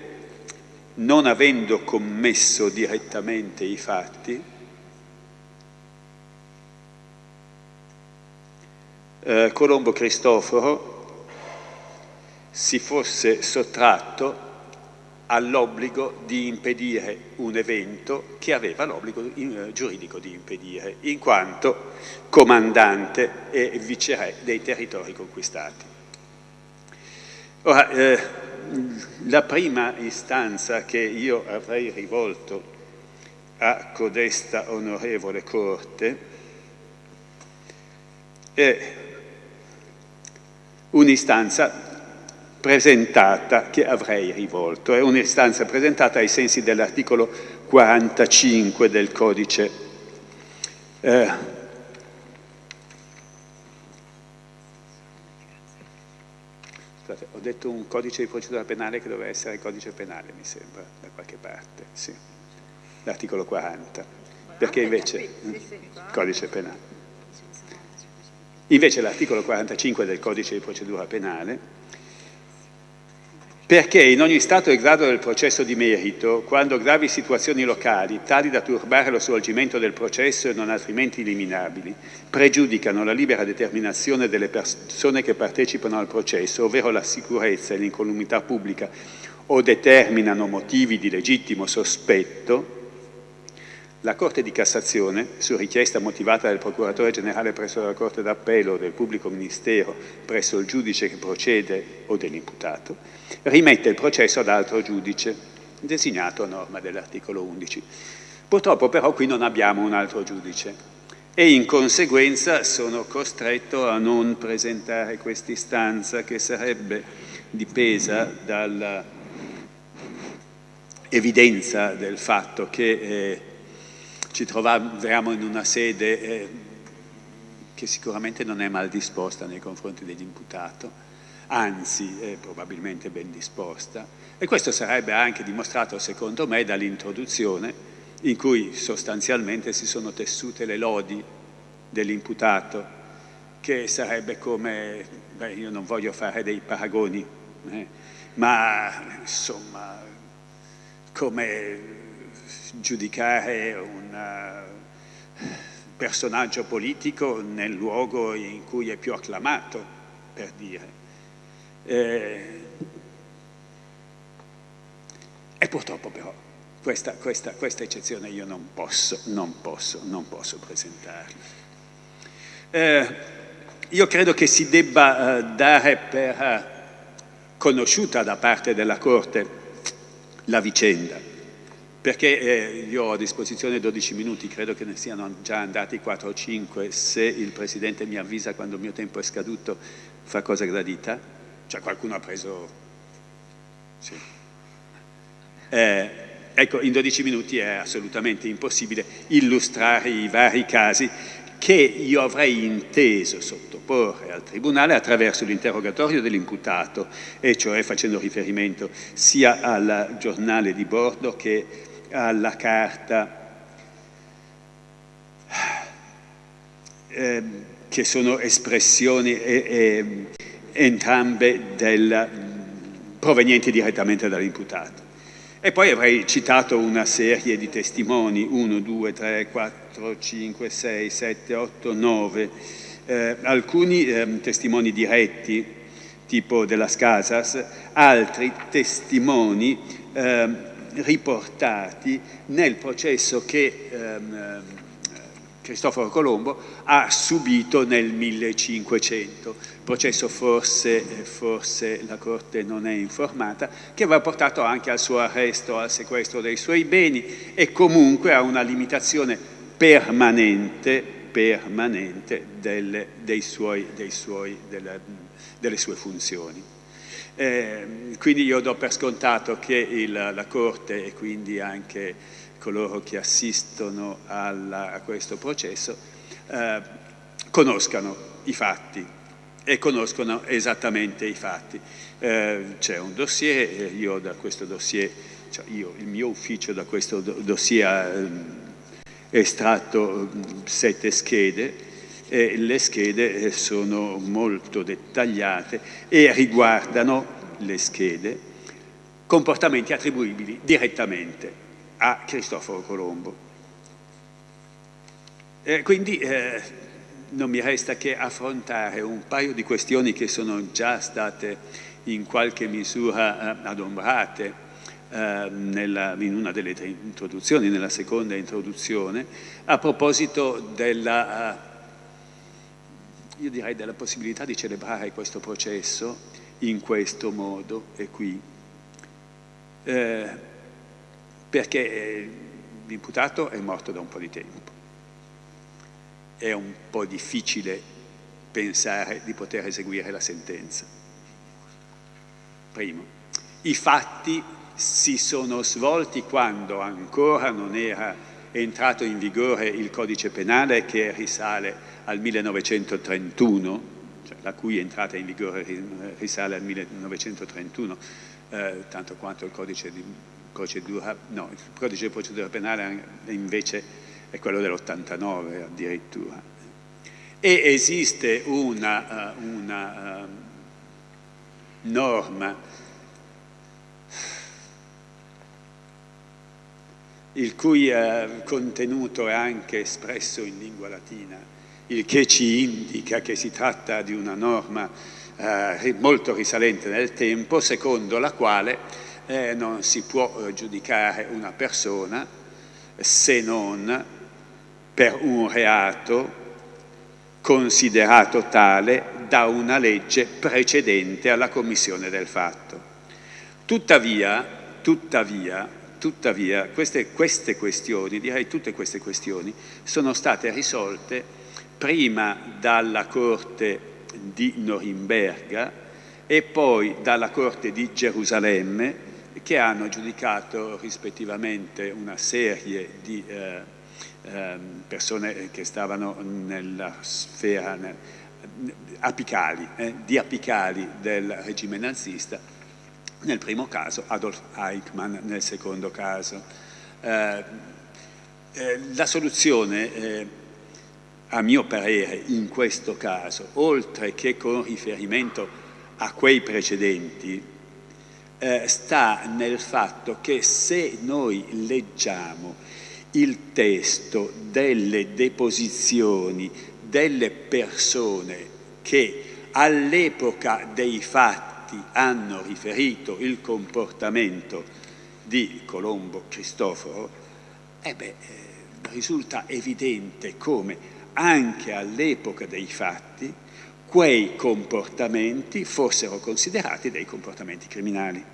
non avendo commesso direttamente i fatti, eh, Colombo Cristoforo si fosse sottratto all'obbligo di impedire un evento che aveva l'obbligo eh, giuridico di impedire, in quanto comandante e viceré dei territori conquistati. Ora, eh, la prima istanza che io avrei rivolto a codesta onorevole Corte è un'istanza presentata che avrei rivolto. È un'istanza presentata ai sensi dell'articolo 45 del codice eh, ho detto un codice di procedura penale che doveva essere il codice penale, mi sembra, da qualche parte, sì, l'articolo 40, perché invece codice penale. Invece l'articolo 45 del codice di procedura penale perché in ogni stato e grado del processo di merito, quando gravi situazioni locali, tali da turbare lo svolgimento del processo e non altrimenti eliminabili, pregiudicano la libera determinazione delle persone che partecipano al processo, ovvero la sicurezza e l'incolumità pubblica o determinano motivi di legittimo sospetto, la Corte di Cassazione, su richiesta motivata del Procuratore Generale presso la Corte d'Appello o del Pubblico Ministero presso il giudice che procede o dell'imputato, rimette il processo ad altro giudice, designato a norma dell'articolo 11. Purtroppo però qui non abbiamo un altro giudice e in conseguenza sono costretto a non presentare quest'istanza che sarebbe dipesa dall'evidenza del fatto che eh, ci troviamo in una sede eh, che sicuramente non è mal disposta nei confronti dell'imputato, anzi è probabilmente ben disposta. E questo sarebbe anche dimostrato secondo me dall'introduzione in cui sostanzialmente si sono tessute le lodi dell'imputato che sarebbe come, beh io non voglio fare dei paragoni, eh, ma insomma come giudicare un eh, personaggio politico nel luogo in cui è più acclamato, per dire. Eh, e purtroppo però questa, questa, questa, eccezione io non posso, non posso, non posso presentarla. Eh, io credo che si debba eh, dare per eh, conosciuta da parte della Corte la vicenda, perché eh, io ho a disposizione 12 minuti, credo che ne siano già andati 4 o 5, se il Presidente mi avvisa quando il mio tempo è scaduto, fa cosa gradita? Cioè qualcuno ha preso... Sì. Eh, ecco, in 12 minuti è assolutamente impossibile illustrare i vari casi che io avrei inteso sottoporre al Tribunale attraverso l'interrogatorio dell'imputato, e cioè facendo riferimento sia al giornale di bordo che alla carta eh, che sono espressioni eh, entrambe del, provenienti direttamente dall'imputato. E poi avrei citato una serie di testimoni, 1, 2, 3, 4, 5, 6, 7, 8, 9, eh, alcuni eh, testimoni diretti, tipo della Scasas, altri testimoni eh, riportati nel processo che ehm, Cristoforo Colombo ha subito nel 1500, processo forse, forse, la Corte non è informata, che aveva portato anche al suo arresto, al sequestro dei suoi beni e comunque a una limitazione permanente, permanente delle, suoi, suoi, delle, delle sue funzioni. Eh, quindi io do per scontato che il, la Corte e quindi anche coloro che assistono alla, a questo processo eh, conoscano i fatti e conoscono esattamente i fatti. Eh, C'è un dossier, io da questo dossier, cioè io, il mio ufficio da questo dossier ha ehm, estratto sette schede e le schede sono molto dettagliate e riguardano le schede comportamenti attribuibili direttamente a Cristoforo Colombo. E quindi eh, non mi resta che affrontare un paio di questioni che sono già state in qualche misura eh, adombrate eh, nella, in una delle tre introduzioni, nella seconda introduzione, a proposito della eh, io direi della possibilità di celebrare questo processo in questo modo e qui, eh, perché eh, l'imputato è morto da un po' di tempo. È un po' difficile pensare di poter eseguire la sentenza. Primo, i fatti si sono svolti quando ancora non era entrato in vigore il codice penale che risale al 1931, cioè la cui entrata in vigore risale al 1931, eh, tanto quanto il codice di procedura, no, il codice di procedura penale invece è quello dell'89 addirittura. E esiste una, uh, una uh, norma il cui uh, contenuto è anche espresso in lingua latina, il che ci indica che si tratta di una norma eh, molto risalente nel tempo, secondo la quale eh, non si può eh, giudicare una persona se non per un reato considerato tale da una legge precedente alla commissione del fatto. Tuttavia, tuttavia, tuttavia queste, queste questioni, direi tutte queste questioni, sono state risolte prima dalla Corte di Norimberga e poi dalla Corte di Gerusalemme che hanno giudicato rispettivamente una serie di eh, eh, persone che stavano nella sfera nel, apicali, eh, di apicali del regime nazista, nel primo caso Adolf Eichmann, nel secondo caso. Eh, eh, la soluzione eh, a mio parere in questo caso, oltre che con riferimento a quei precedenti, eh, sta nel fatto che se noi leggiamo il testo delle deposizioni delle persone che all'epoca dei fatti hanno riferito il comportamento di Colombo Cristoforo, eh beh, eh, risulta evidente come anche all'epoca dei fatti quei comportamenti fossero considerati dei comportamenti criminali.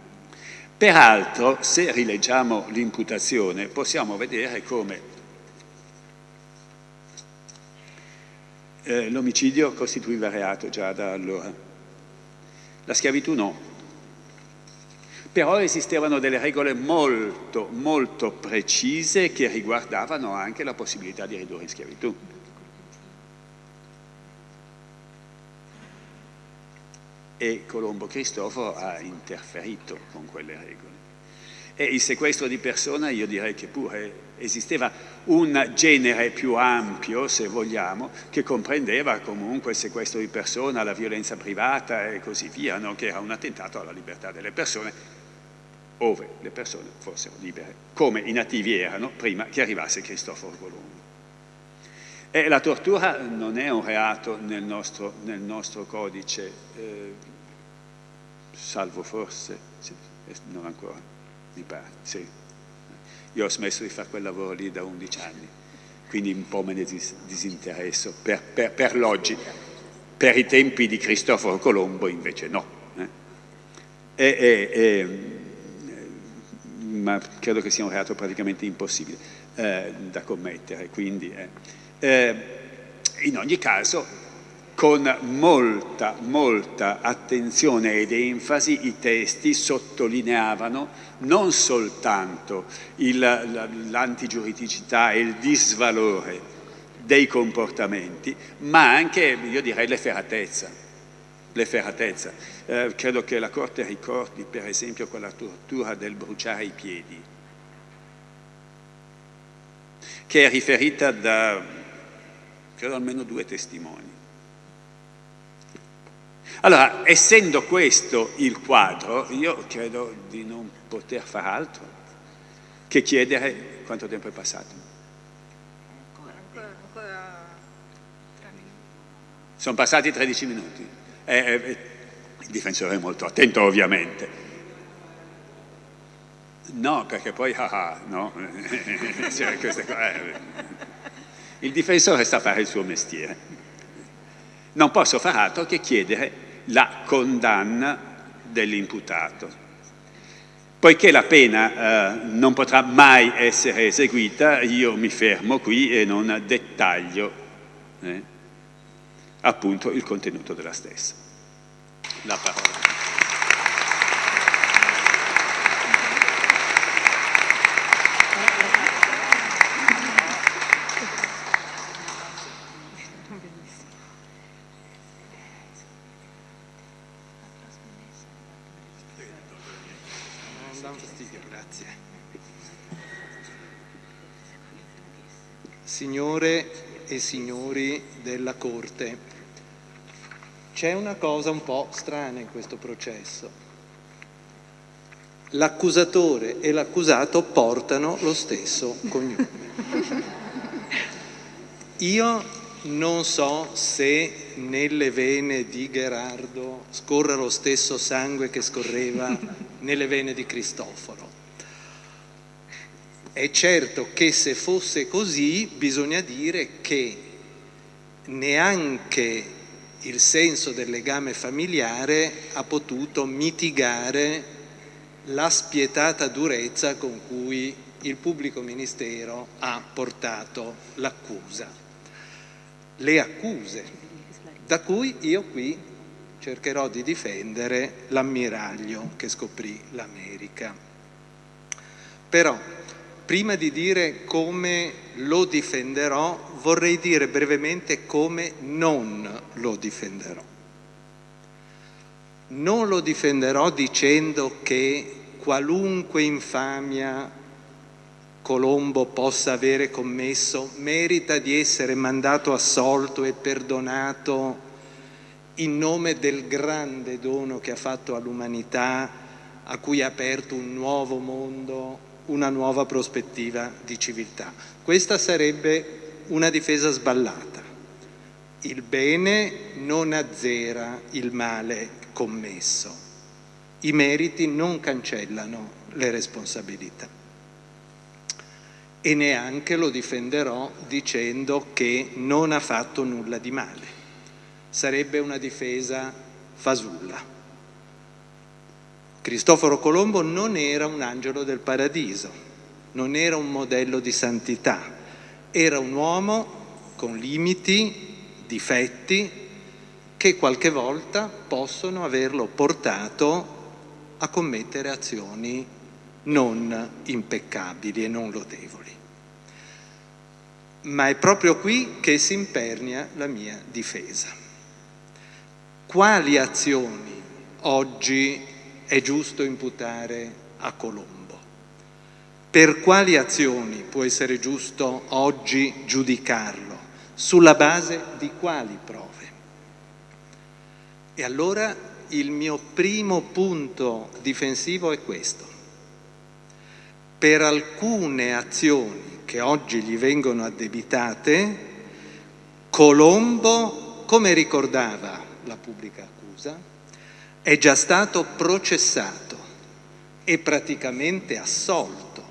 Peraltro, se rileggiamo l'imputazione, possiamo vedere come eh, l'omicidio costituiva reato già da allora, la schiavitù no. Però esistevano delle regole molto, molto precise che riguardavano anche la possibilità di ridurre in schiavitù. e Colombo Cristoforo ha interferito con quelle regole. E il sequestro di persona io direi che pure esisteva un genere più ampio, se vogliamo, che comprendeva comunque il sequestro di persona, la violenza privata e così via, no? che era un attentato alla libertà delle persone, ove le persone fossero libere, come i nativi erano prima che arrivasse Cristoforo Colombo. E la tortura non è un reato nel nostro, nel nostro codice, eh, salvo forse, sì, non ancora, mi pare, sì. Io ho smesso di fare quel lavoro lì da 11 anni, quindi un po' me ne disinteresso per, per, per l'oggi. Per i tempi di Cristoforo Colombo invece no. Eh? E, e, e, ma credo che sia un reato praticamente impossibile eh, da commettere, quindi... Eh. Eh, in ogni caso, con molta, molta attenzione ed enfasi i testi sottolineavano non soltanto l'antigiuridicità e il disvalore dei comportamenti, ma anche, io direi, l'efferatezza. l'efferatezza. Eh, credo che la Corte ricordi, per esempio, quella tortura del bruciare i piedi, che è riferita da credo almeno due testimoni. Allora, essendo questo il quadro, io credo di non poter far altro che chiedere quanto tempo è passato. Ancora, tre minuti. Sono passati 13 minuti. Eh, eh, il difensore è molto attento, ovviamente. No, perché poi, ah, ah no, cioè, queste cose... Eh, il difensore sa fare il suo mestiere. Non posso far altro che chiedere la condanna dell'imputato. Poiché la pena eh, non potrà mai essere eseguita, io mi fermo qui e non dettaglio eh, appunto il contenuto della stessa. La parola. Signore e signori della Corte, c'è una cosa un po' strana in questo processo. L'accusatore e l'accusato portano lo stesso cognome. Io non so se nelle vene di Gerardo scorra lo stesso sangue che scorreva nelle vene di Cristoforo. È certo che se fosse così bisogna dire che neanche il senso del legame familiare ha potuto mitigare la spietata durezza con cui il pubblico ministero ha portato l'accusa. Le accuse, da cui io qui cercherò di difendere l'ammiraglio che scoprì l'America. Però, prima di dire come lo difenderò, vorrei dire brevemente come non lo difenderò. Non lo difenderò dicendo che qualunque infamia Colombo possa avere commesso merita di essere mandato assolto e perdonato in nome del grande dono che ha fatto all'umanità, a cui ha aperto un nuovo mondo, una nuova prospettiva di civiltà. Questa sarebbe una difesa sballata. Il bene non azzera il male commesso. I meriti non cancellano le responsabilità. E neanche lo difenderò dicendo che non ha fatto nulla di male sarebbe una difesa fasulla. Cristoforo Colombo non era un angelo del paradiso, non era un modello di santità, era un uomo con limiti, difetti, che qualche volta possono averlo portato a commettere azioni non impeccabili e non lodevoli. Ma è proprio qui che si impernia la mia difesa quali azioni oggi è giusto imputare a Colombo? Per quali azioni può essere giusto oggi giudicarlo? Sulla base di quali prove? E allora il mio primo punto difensivo è questo. Per alcune azioni che oggi gli vengono addebitate, Colombo, come ricordava la pubblica accusa, è già stato processato e praticamente assolto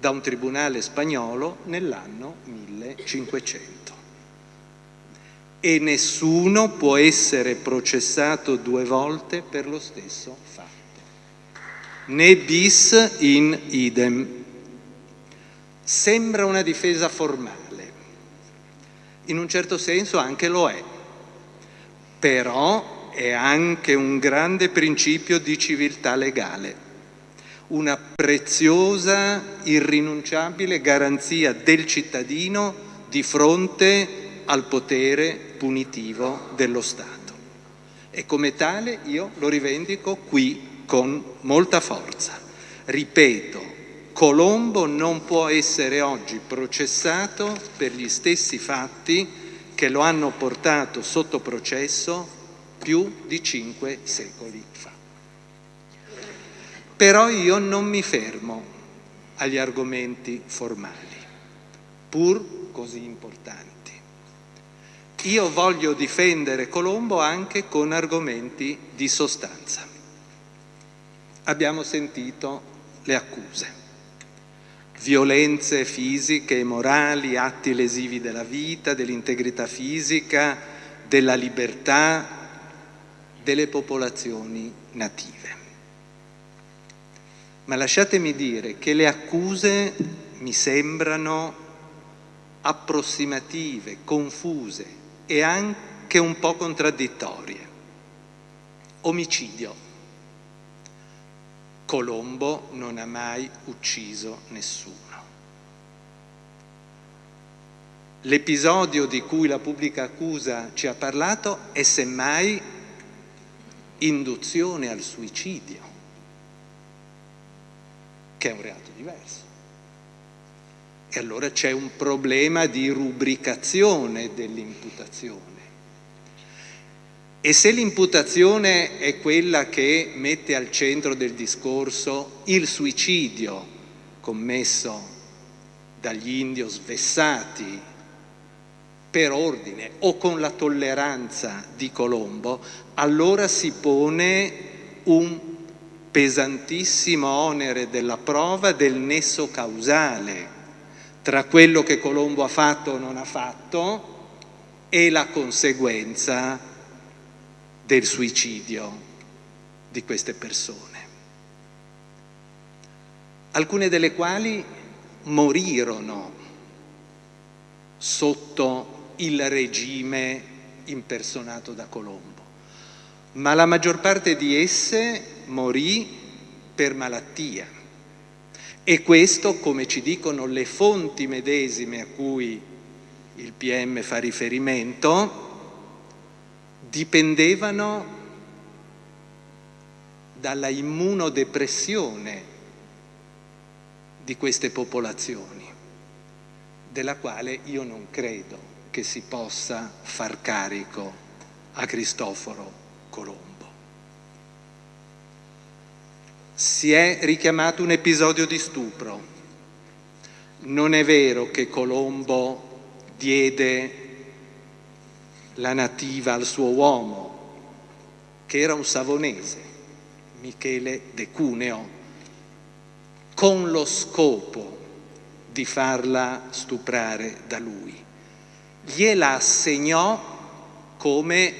da un tribunale spagnolo nell'anno 1500. E nessuno può essere processato due volte per lo stesso fatto. Né bis in idem. Sembra una difesa formale. In un certo senso anche lo è però è anche un grande principio di civiltà legale, una preziosa, irrinunciabile garanzia del cittadino di fronte al potere punitivo dello Stato. E come tale io lo rivendico qui con molta forza. Ripeto, Colombo non può essere oggi processato per gli stessi fatti che lo hanno portato sotto processo più di cinque secoli fa. Però io non mi fermo agli argomenti formali, pur così importanti. Io voglio difendere Colombo anche con argomenti di sostanza. Abbiamo sentito le accuse violenze fisiche e morali, atti lesivi della vita, dell'integrità fisica, della libertà delle popolazioni native. Ma lasciatemi dire che le accuse mi sembrano approssimative, confuse e anche un po' contraddittorie. Omicidio Colombo non ha mai ucciso nessuno. L'episodio di cui la pubblica accusa ci ha parlato è semmai induzione al suicidio, che è un reato diverso. E allora c'è un problema di rubricazione dell'imputazione. E se l'imputazione è quella che mette al centro del discorso il suicidio commesso dagli indios vessati per ordine o con la tolleranza di Colombo, allora si pone un pesantissimo onere della prova del nesso causale tra quello che Colombo ha fatto o non ha fatto e la conseguenza del suicidio di queste persone, alcune delle quali morirono sotto il regime impersonato da Colombo, ma la maggior parte di esse morì per malattia. E questo, come ci dicono le fonti medesime a cui il PM fa riferimento, dipendevano dalla immunodepressione di queste popolazioni, della quale io non credo che si possa far carico a Cristoforo Colombo. Si è richiamato un episodio di stupro. Non è vero che Colombo diede la nativa al suo uomo, che era un savonese, Michele De Cuneo, con lo scopo di farla stuprare da lui. Gliela assegnò come,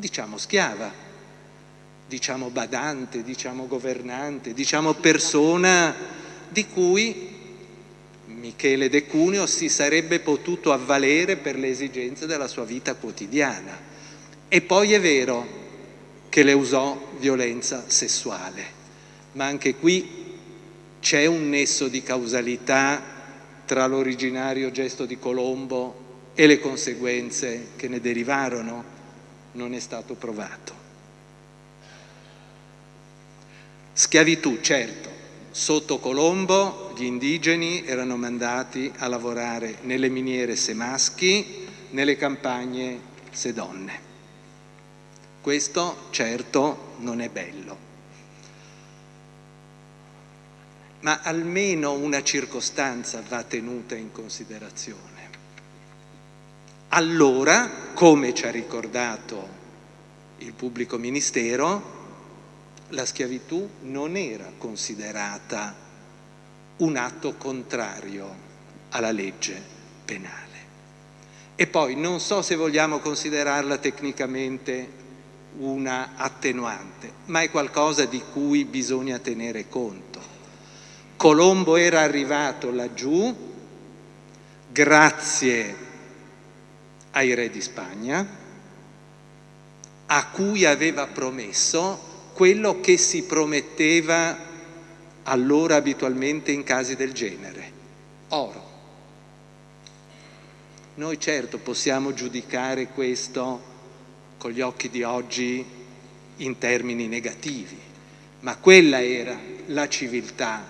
diciamo, schiava, diciamo badante, diciamo governante, diciamo persona di cui Michele De Cuneo si sarebbe potuto avvalere per le esigenze della sua vita quotidiana. E poi è vero che le usò violenza sessuale, ma anche qui c'è un nesso di causalità tra l'originario gesto di Colombo e le conseguenze che ne derivarono, non è stato provato. Schiavitù, certo, Sotto Colombo gli indigeni erano mandati a lavorare nelle miniere se maschi, nelle campagne se donne. Questo certo non è bello, ma almeno una circostanza va tenuta in considerazione. Allora, come ci ha ricordato il pubblico ministero, la schiavitù non era considerata un atto contrario alla legge penale. E poi non so se vogliamo considerarla tecnicamente una attenuante, ma è qualcosa di cui bisogna tenere conto. Colombo era arrivato laggiù grazie ai re di Spagna, a cui aveva promesso quello che si prometteva allora abitualmente in casi del genere, oro. Noi certo possiamo giudicare questo con gli occhi di oggi in termini negativi, ma quella era la civiltà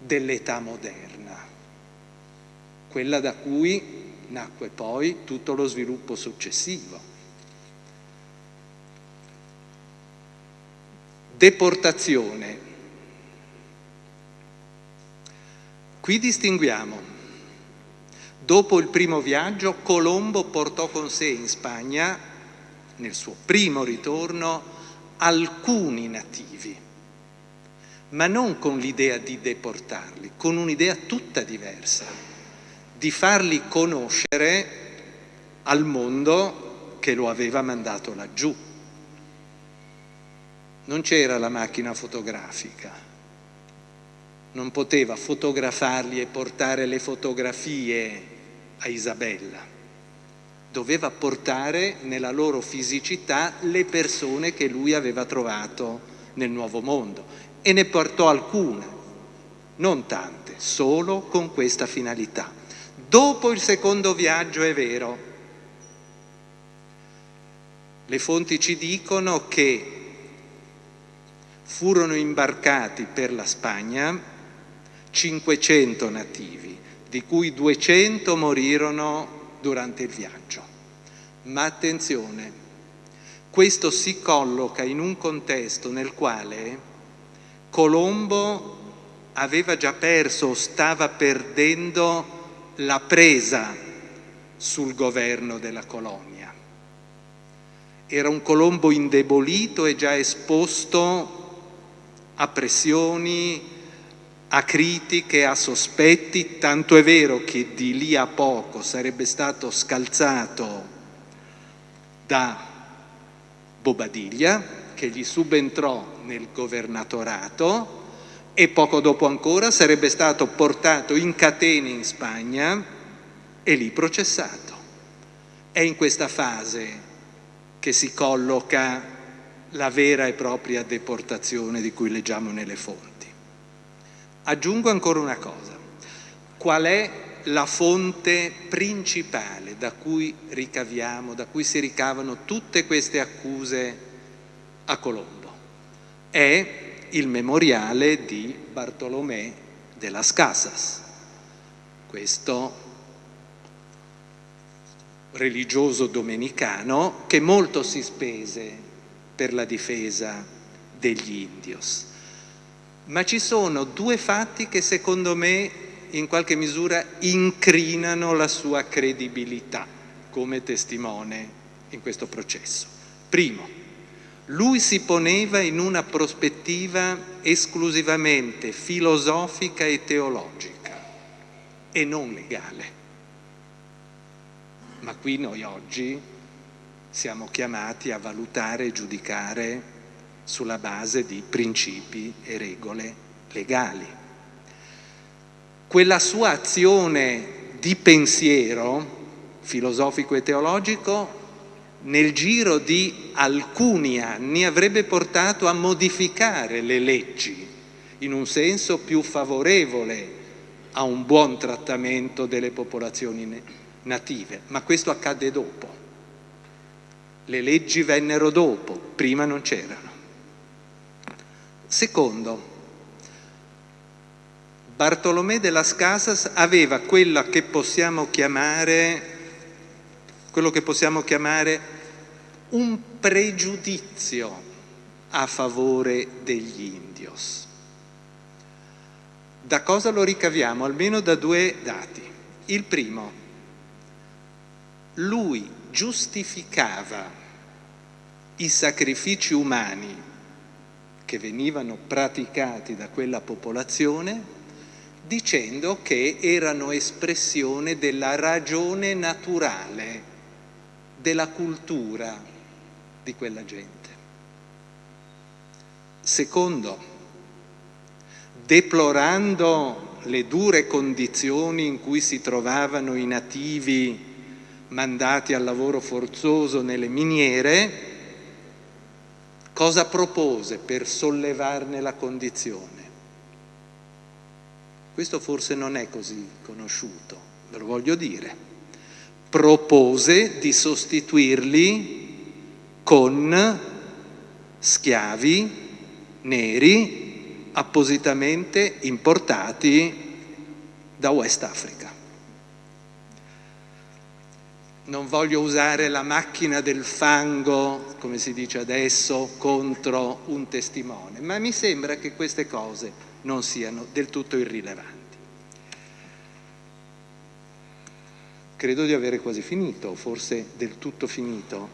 dell'età moderna, quella da cui nacque poi tutto lo sviluppo successivo. Deportazione. Qui distinguiamo. Dopo il primo viaggio Colombo portò con sé in Spagna, nel suo primo ritorno, alcuni nativi, ma non con l'idea di deportarli, con un'idea tutta diversa, di farli conoscere al mondo che lo aveva mandato laggiù. Non c'era la macchina fotografica, non poteva fotografarli e portare le fotografie a Isabella, doveva portare nella loro fisicità le persone che lui aveva trovato nel nuovo mondo. E ne portò alcune, non tante, solo con questa finalità. Dopo il secondo viaggio è vero, le fonti ci dicono che furono imbarcati per la Spagna 500 nativi, di cui 200 morirono durante il viaggio. Ma attenzione, questo si colloca in un contesto nel quale Colombo aveva già perso o stava perdendo la presa sul governo della colonia. Era un Colombo indebolito e già esposto a pressioni, a critiche, a sospetti, tanto è vero che di lì a poco sarebbe stato scalzato da Bobadilla, che gli subentrò nel governatorato e poco dopo ancora sarebbe stato portato in catene in Spagna e lì processato. È in questa fase che si colloca la vera e propria deportazione di cui leggiamo nelle fonti. Aggiungo ancora una cosa. Qual è la fonte principale da cui ricaviamo, da cui si ricavano tutte queste accuse a Colombo? È il memoriale di Bartolomé de las Casas. Questo religioso domenicano che molto si spese per la difesa degli indios. Ma ci sono due fatti che secondo me in qualche misura incrinano la sua credibilità come testimone in questo processo. Primo, lui si poneva in una prospettiva esclusivamente filosofica e teologica e non legale. Ma qui noi oggi siamo chiamati a valutare e giudicare sulla base di principi e regole legali. Quella sua azione di pensiero filosofico e teologico nel giro di alcuni anni avrebbe portato a modificare le leggi in un senso più favorevole a un buon trattamento delle popolazioni native, ma questo accadde dopo. Le leggi vennero dopo, prima non c'erano. Secondo, Bartolomé de las Casas aveva quella che possiamo chiamare, quello che possiamo chiamare un pregiudizio a favore degli indios. Da cosa lo ricaviamo? Almeno da due dati. Il primo, lui giustificava i sacrifici umani che venivano praticati da quella popolazione dicendo che erano espressione della ragione naturale, della cultura di quella gente. Secondo, deplorando le dure condizioni in cui si trovavano i nativi mandati al lavoro forzoso nelle miniere, cosa propose per sollevarne la condizione? Questo forse non è così conosciuto, ve lo voglio dire. Propose di sostituirli con schiavi neri appositamente importati da West Africa non voglio usare la macchina del fango, come si dice adesso, contro un testimone, ma mi sembra che queste cose non siano del tutto irrilevanti. Credo di avere quasi finito, forse del tutto finito.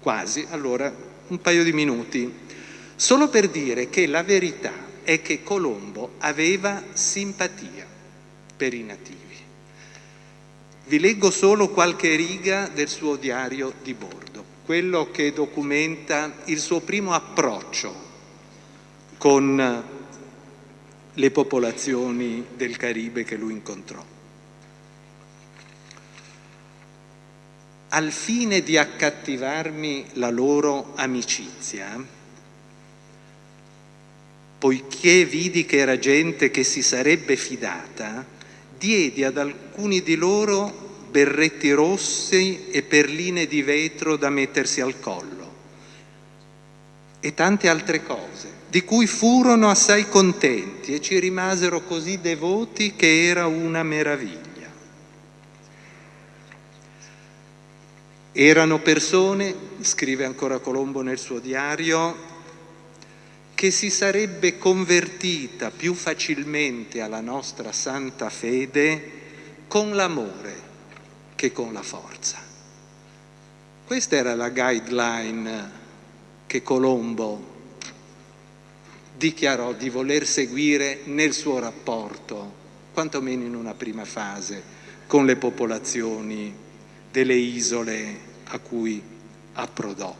Quasi, allora un paio di minuti, solo per dire che la verità è che Colombo aveva simpatia per i nativi. Vi leggo solo qualche riga del suo diario di bordo, quello che documenta il suo primo approccio con le popolazioni del Caribe che lui incontrò. Al fine di accattivarmi la loro amicizia, poiché vidi che era gente che si sarebbe fidata, diedi ad alcuni di loro berretti rossi e perline di vetro da mettersi al collo e tante altre cose, di cui furono assai contenti e ci rimasero così devoti che era una meraviglia. Erano persone, scrive ancora Colombo nel suo diario, che si sarebbe convertita più facilmente alla nostra santa fede con l'amore che con la forza. Questa era la guideline che Colombo dichiarò di voler seguire nel suo rapporto, quantomeno in una prima fase, con le popolazioni delle isole a cui approdò.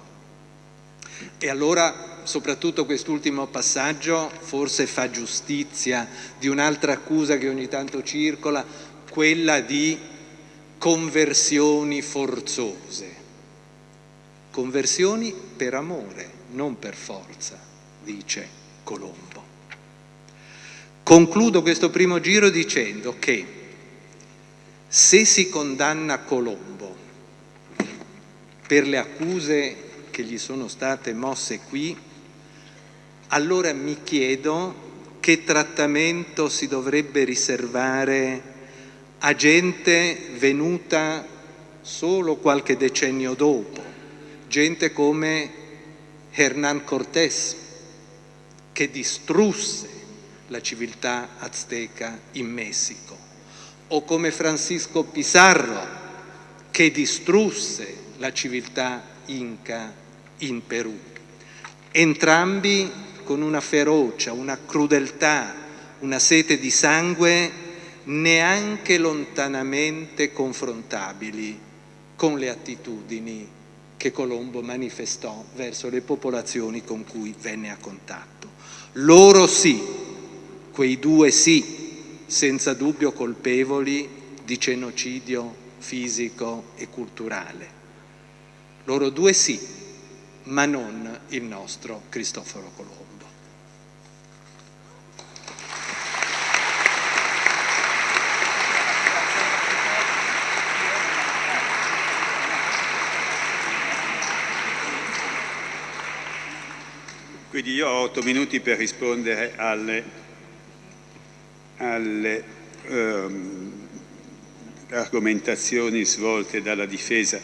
E allora soprattutto quest'ultimo passaggio forse fa giustizia di un'altra accusa che ogni tanto circola, quella di conversioni forzose. Conversioni per amore, non per forza, dice Colombo. Concludo questo primo giro dicendo che se si condanna Colombo per le accuse che gli sono state mosse qui, allora mi chiedo che trattamento si dovrebbe riservare a gente venuta solo qualche decennio dopo, gente come Hernán Cortés, che distrusse la civiltà azteca in Messico, o come Francisco Pizarro, che distrusse la civiltà inca in Perù. Entrambi con una ferocia, una crudeltà, una sete di sangue neanche lontanamente confrontabili con le attitudini che Colombo manifestò verso le popolazioni con cui venne a contatto. Loro sì, quei due sì, senza dubbio colpevoli di genocidio fisico e culturale. Loro due sì, ma non il nostro Cristoforo Colombo. Quindi io ho otto minuti per rispondere alle, alle um, argomentazioni svolte dalla difesa.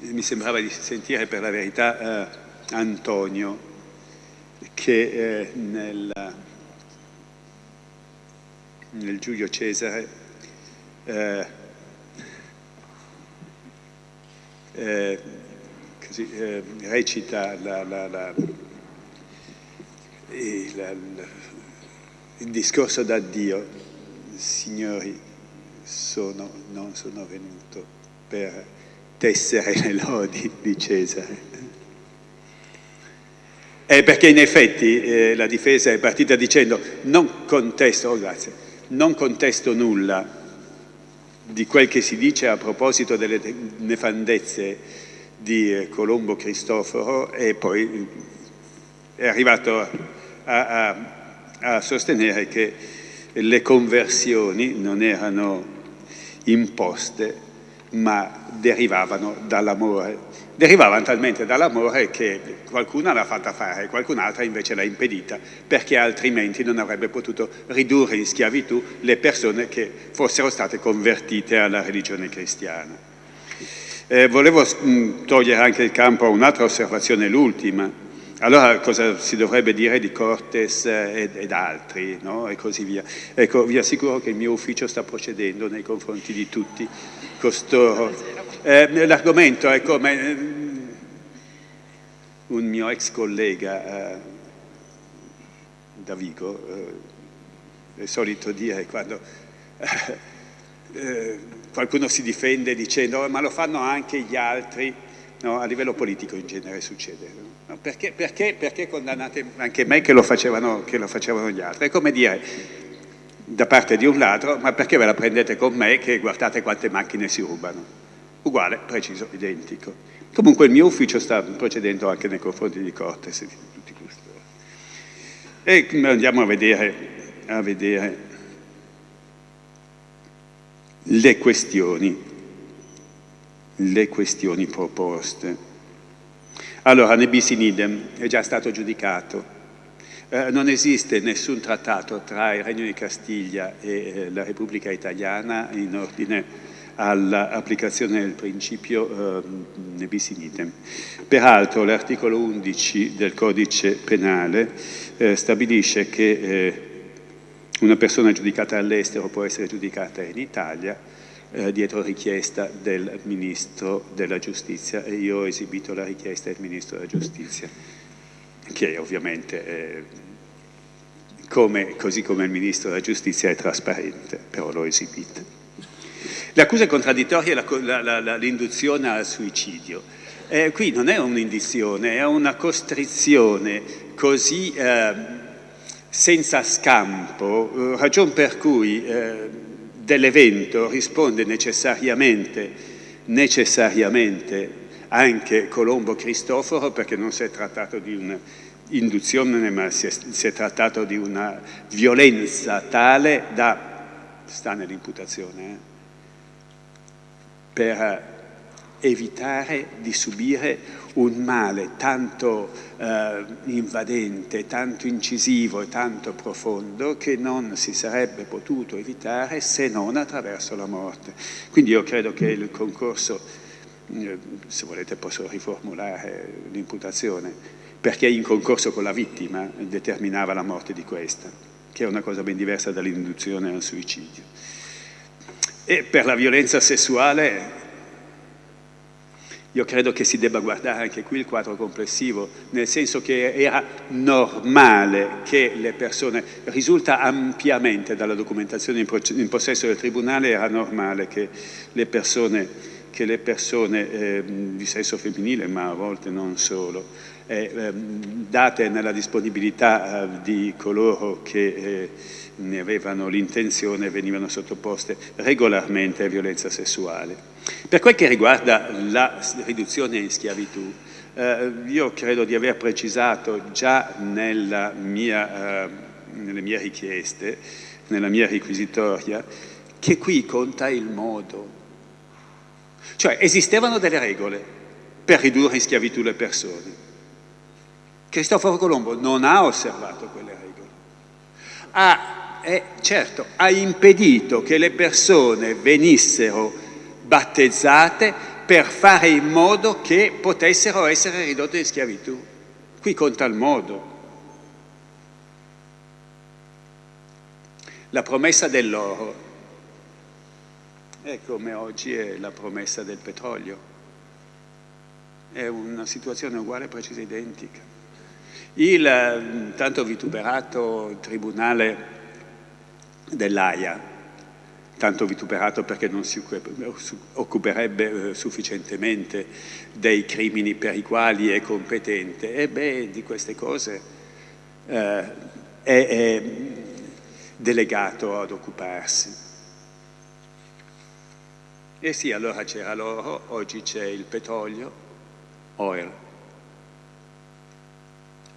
Mi sembrava di sentire per la verità uh, Antonio che eh, nel, nel, Giulio Cesare eh, eh, così, eh, recita la, la, la il, il discorso d'addio, signori, sono, non sono venuto per tessere le lodi di Cesare. È perché in effetti eh, la difesa è partita dicendo non contesto, oh grazie, non contesto nulla di quel che si dice a proposito delle nefandezze di eh, Colombo Cristoforo e poi è arrivato a, a, a sostenere che le conversioni non erano imposte ma derivavano dall'amore. Derivavano talmente dall'amore che qualcuna l'ha fatta fare, qualcun'altra invece l'ha impedita, perché altrimenti non avrebbe potuto ridurre in schiavitù le persone che fossero state convertite alla religione cristiana. Eh, volevo togliere anche il campo a un'altra osservazione, l'ultima, allora cosa si dovrebbe dire di Cortes ed, ed altri no? e così via. Ecco, vi assicuro che il mio ufficio sta procedendo nei confronti di tutti costoro. Eh, L'argomento è come eh, un mio ex collega eh, da Vigo eh, è solito dire quando eh, eh, qualcuno si difende dicendo oh, ma lo fanno anche gli altri, no? a livello politico in genere succede. Perché, perché, perché, condannate anche me che lo, facevano, che lo facevano gli altri? È come dire da parte di un ladro, ma perché ve la prendete con me che guardate quante macchine si rubano? Uguale, preciso, identico. Comunque il mio ufficio sta procedendo anche nei confronti di Cortes e di tutti questi. E andiamo a vedere, a vedere le questioni, le questioni proposte. Allora, nebis in idem è già stato giudicato. Eh, non esiste nessun trattato tra il Regno di Castiglia e eh, la Repubblica Italiana in ordine all'applicazione del principio eh, nebis in idem. Peraltro l'articolo 11 del codice penale eh, stabilisce che eh, una persona giudicata all'estero può essere giudicata in Italia eh, dietro richiesta del Ministro della Giustizia e io ho esibito la richiesta del Ministro della Giustizia, che ovviamente è, come, così come il Ministro della Giustizia è trasparente, però l'ho esibita. L'accusa contraddittoria è l'induzione al suicidio. Eh, qui non è un'indizione, è una costrizione così eh, senza scampo, eh, ragion per cui eh, dell'evento risponde necessariamente, necessariamente anche Colombo Cristoforo perché non si è trattato di un'induzione ma si è, si è, trattato di una violenza tale da, sta nell'imputazione, eh, per evitare di subire un male tanto eh, invadente, tanto incisivo e tanto profondo che non si sarebbe potuto evitare se non attraverso la morte. Quindi io credo che il concorso, eh, se volete posso riformulare l'imputazione, perché in concorso con la vittima determinava la morte di questa, che è una cosa ben diversa dall'induzione al suicidio. E per la violenza sessuale io credo che si debba guardare anche qui il quadro complessivo, nel senso che era normale che le persone, risulta ampiamente dalla documentazione in possesso del Tribunale, era normale che le persone, che le persone eh, di sesso femminile, ma a volte non solo, eh, eh, date nella disponibilità eh, di coloro che eh, ne avevano l'intenzione venivano sottoposte regolarmente a violenza sessuale. Per quel che riguarda la riduzione in schiavitù, eh, io credo di aver precisato già mia, eh, nelle mie richieste, nella mia requisitoria, che qui conta il modo. Cioè esistevano delle regole per ridurre in schiavitù le persone. Cristoforo Colombo non ha osservato quelle regole. Ha, eh, certo, ha impedito che le persone venissero battezzate per fare in modo che potessero essere ridotte in schiavitù. Qui conta il modo. La promessa dell'oro è come oggi è la promessa del petrolio. È una situazione uguale, precisa, identica. Il tanto vituperato tribunale dell'AIA tanto vituperato perché non si occuperebbe eh, sufficientemente dei crimini per i quali è competente. E beh, di queste cose eh, è, è delegato ad occuparsi. E sì, allora c'era l'oro, oggi c'è il petrolio, oil.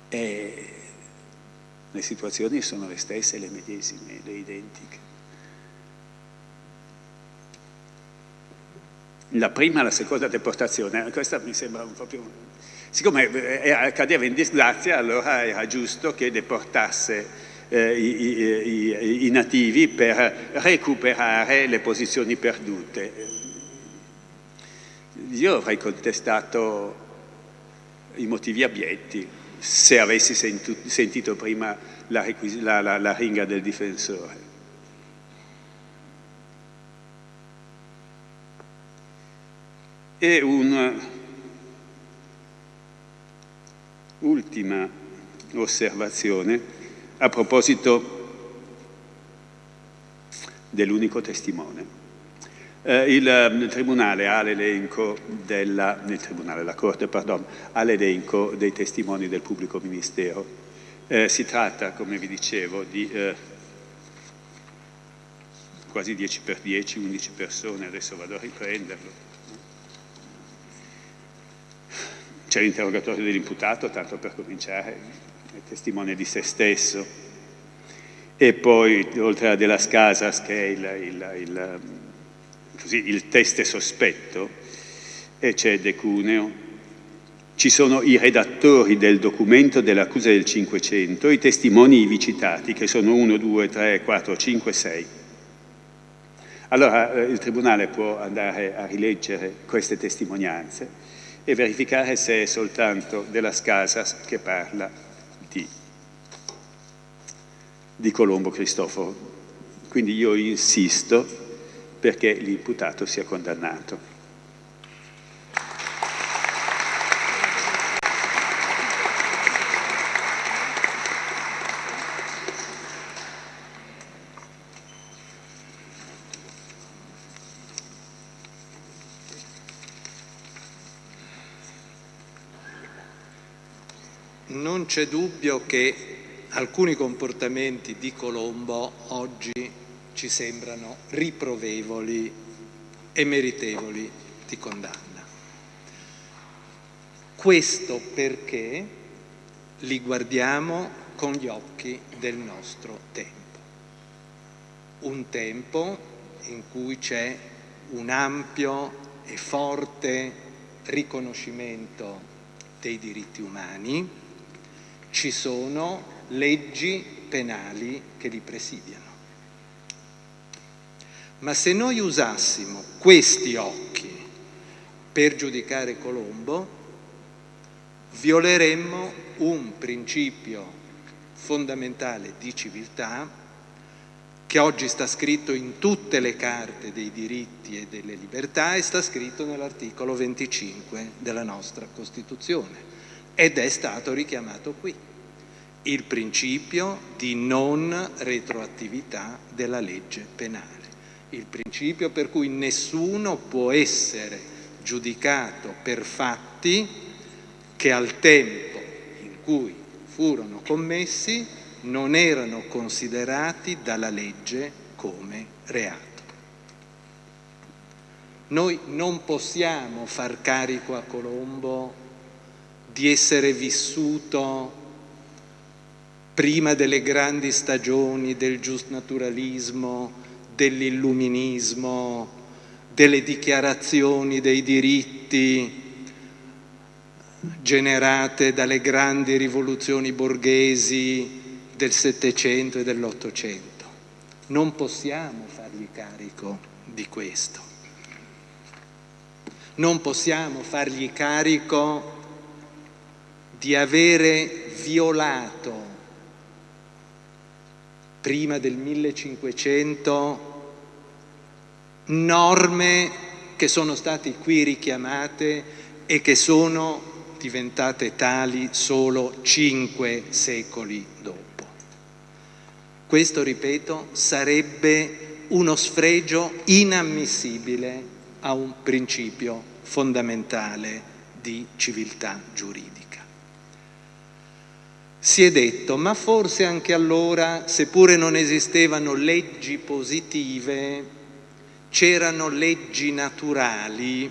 E le situazioni sono le stesse, le medesime, le identiche. La prima e la seconda deportazione, questa mi sembra un po' più... Siccome eh, cadeva in disgrazia, allora era giusto che deportasse eh, i, i, i, nativi per recuperare le posizioni perdute. Io avrei contestato i motivi abietti se avessi sentito prima la, la, la, la ringa del difensore. E un'ultima osservazione a proposito dell'unico testimone. Eh, il, il, Tribunale ha l'elenco della, Corte, pardon, ha l'elenco dei testimoni del pubblico ministero. Eh, si tratta, come vi dicevo, di eh, quasi 10 per 10, 11 persone, adesso vado a riprenderlo. C'è l'interrogatorio dell'imputato, tanto per cominciare, è testimone di se stesso. E poi, oltre a Della Casas, che è il, il, il, così, il teste sospetto, e c'è De Cuneo, ci sono i redattori del documento dell'accusa del 500, i testimoni ivi citati, che sono 1, 2, 3, 4, 5, 6. Allora eh, il Tribunale può andare a rileggere queste testimonianze e verificare se è soltanto della Scasas che parla di, di Colombo Cristoforo. Quindi io insisto perché l'imputato sia condannato. C'è dubbio che alcuni comportamenti di Colombo oggi ci sembrano riprovevoli e meritevoli di condanna. Questo perché li guardiamo con gli occhi del nostro tempo. Un tempo in cui c'è un ampio e forte riconoscimento dei diritti umani, ci sono leggi penali che li presidiano. Ma se noi usassimo questi occhi per giudicare Colombo, violeremmo un principio fondamentale di civiltà che oggi sta scritto in tutte le carte dei diritti e delle libertà e sta scritto nell'articolo 25 della nostra Costituzione ed è stato richiamato qui il principio di non retroattività della legge penale, il principio per cui nessuno può essere giudicato per fatti che al tempo in cui furono commessi non erano considerati dalla legge come reato. Noi non possiamo far carico a Colombo di essere vissuto prima delle grandi stagioni del giustnaturalismo, dell'illuminismo, delle dichiarazioni dei diritti generate dalle grandi rivoluzioni borghesi del Settecento e dell'Ottocento. Non possiamo fargli carico di questo. Non possiamo fargli carico di avere violato prima del 1500 norme che sono state qui richiamate e che sono diventate tali solo cinque secoli dopo. Questo, ripeto, sarebbe uno sfregio inammissibile a un principio fondamentale di civiltà giuridica. Si è detto, ma forse anche allora, seppure non esistevano leggi positive, c'erano leggi naturali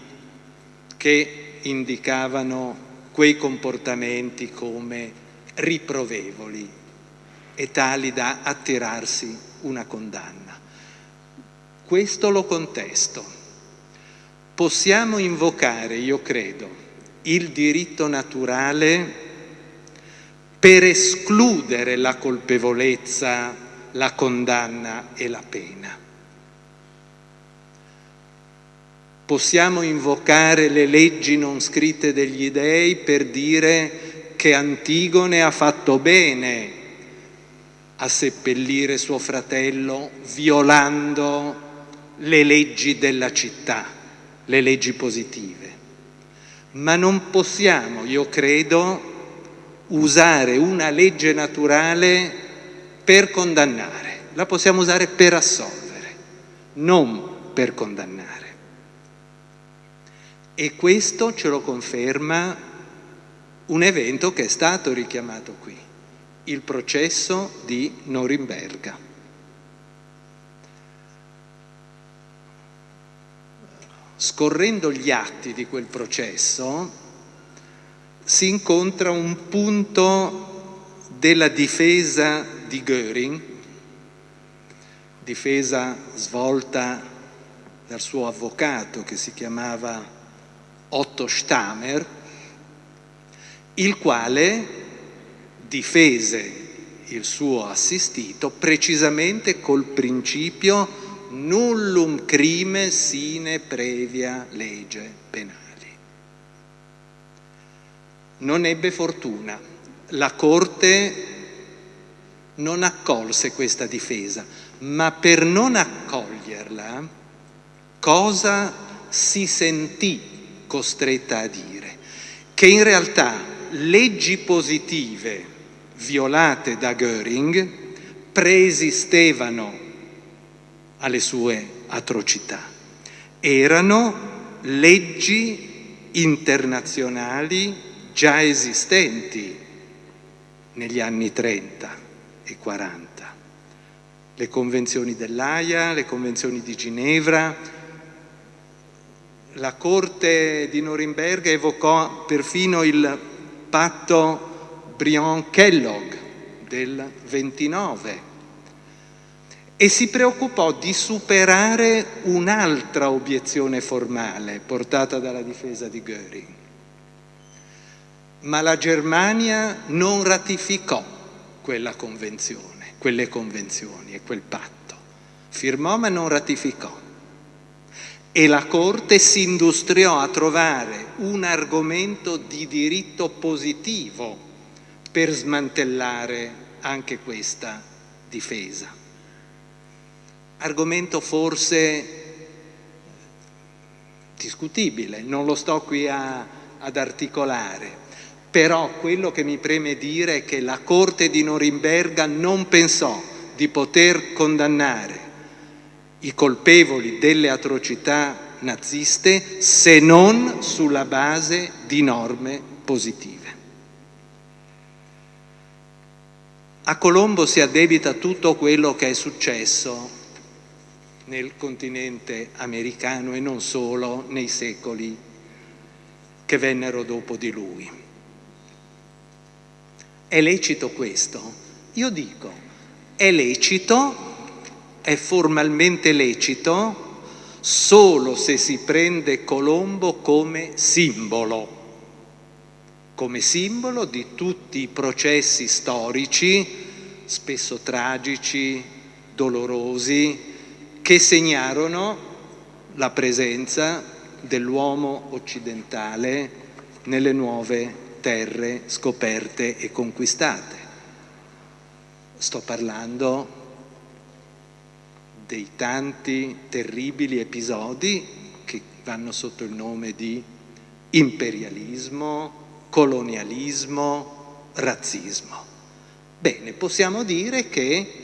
che indicavano quei comportamenti come riprovevoli e tali da attirarsi una condanna. Questo lo contesto. Possiamo invocare, io credo, il diritto naturale per escludere la colpevolezza, la condanna e la pena. Possiamo invocare le leggi non scritte degli dei per dire che Antigone ha fatto bene a seppellire suo fratello violando le leggi della città, le leggi positive. Ma non possiamo, io credo, usare una legge naturale per condannare, la possiamo usare per assolvere, non per condannare. E questo ce lo conferma un evento che è stato richiamato qui, il processo di Norimberga. Scorrendo gli atti di quel processo, si incontra un punto della difesa di Göring, difesa svolta dal suo avvocato che si chiamava Otto Stamer, il quale difese il suo assistito precisamente col principio nullum crime sine previa legge penale non ebbe fortuna. La Corte non accolse questa difesa, ma per non accoglierla cosa si sentì costretta a dire? Che in realtà leggi positive violate da Göring preesistevano alle sue atrocità. Erano leggi internazionali già esistenti negli anni 30 e 40. Le convenzioni dell'AIA, le convenzioni di Ginevra, la Corte di Norimberga evocò perfino il patto Briand-Kellogg del 29 e si preoccupò di superare un'altra obiezione formale portata dalla difesa di Göring. Ma la Germania non ratificò quella convenzione, quelle convenzioni e quel patto. Firmò ma non ratificò. E la Corte si industriò a trovare un argomento di diritto positivo per smantellare anche questa difesa argomento forse discutibile, non lo sto qui a, ad articolare, però quello che mi preme dire è che la Corte di Norimberga non pensò di poter condannare i colpevoli delle atrocità naziste se non sulla base di norme positive. A Colombo si addebita tutto quello che è successo nel continente americano e non solo nei secoli che vennero dopo di lui. È lecito questo? Io dico, è lecito, è formalmente lecito solo se si prende Colombo come simbolo, come simbolo di tutti i processi storici, spesso tragici, dolorosi, che segnarono la presenza dell'uomo occidentale nelle nuove terre scoperte e conquistate. Sto parlando dei tanti terribili episodi che vanno sotto il nome di imperialismo, colonialismo, razzismo. Bene, possiamo dire che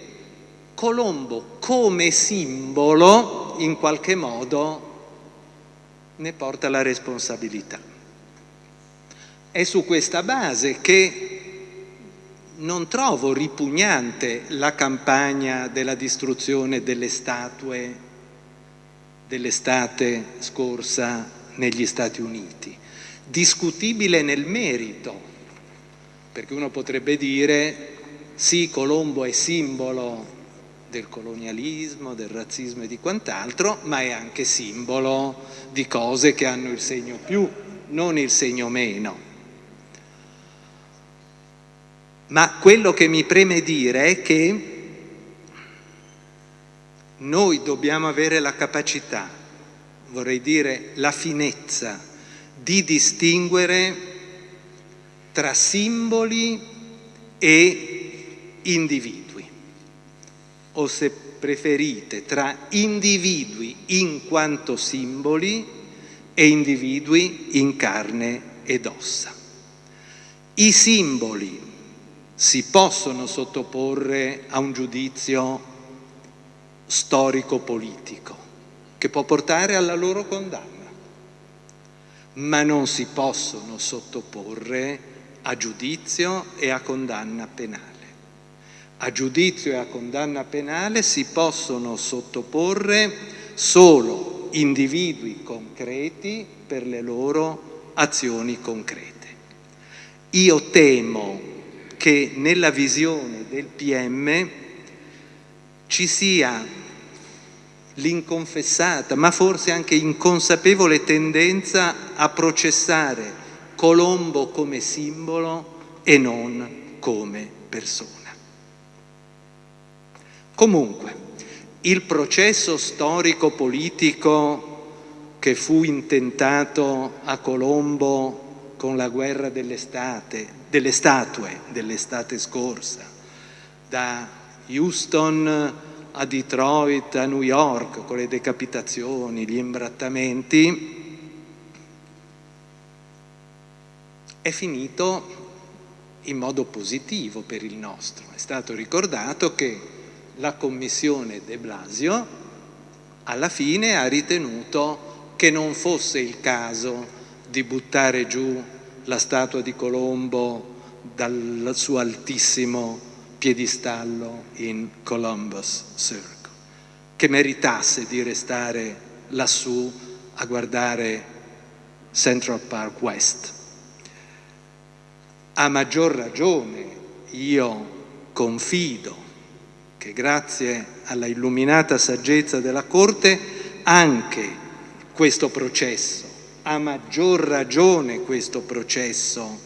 Colombo come simbolo in qualche modo ne porta la responsabilità. È su questa base che non trovo ripugnante la campagna della distruzione delle statue dell'estate scorsa negli Stati Uniti. Discutibile nel merito, perché uno potrebbe dire sì, Colombo è simbolo del colonialismo, del razzismo e di quant'altro, ma è anche simbolo di cose che hanno il segno più, non il segno meno. Ma quello che mi preme dire è che noi dobbiamo avere la capacità, vorrei dire la finezza, di distinguere tra simboli e individui o se preferite tra individui in quanto simboli e individui in carne ed ossa. I simboli si possono sottoporre a un giudizio storico-politico che può portare alla loro condanna, ma non si possono sottoporre a giudizio e a condanna penale a giudizio e a condanna penale si possono sottoporre solo individui concreti per le loro azioni concrete. Io temo che nella visione del PM ci sia l'inconfessata, ma forse anche inconsapevole tendenza a processare Colombo come simbolo e non come persona. Comunque, il processo storico-politico che fu intentato a Colombo con la guerra dell'estate, delle statue dell'estate scorsa, da Houston a Detroit, a New York, con le decapitazioni, gli imbrattamenti, è finito in modo positivo per il nostro. È stato ricordato che la commissione De Blasio alla fine ha ritenuto che non fosse il caso di buttare giù la statua di Colombo dal suo altissimo piedistallo in Columbus Circle, che meritasse di restare lassù a guardare Central Park West. A maggior ragione io confido che grazie alla illuminata saggezza della Corte anche questo processo, a maggior ragione questo processo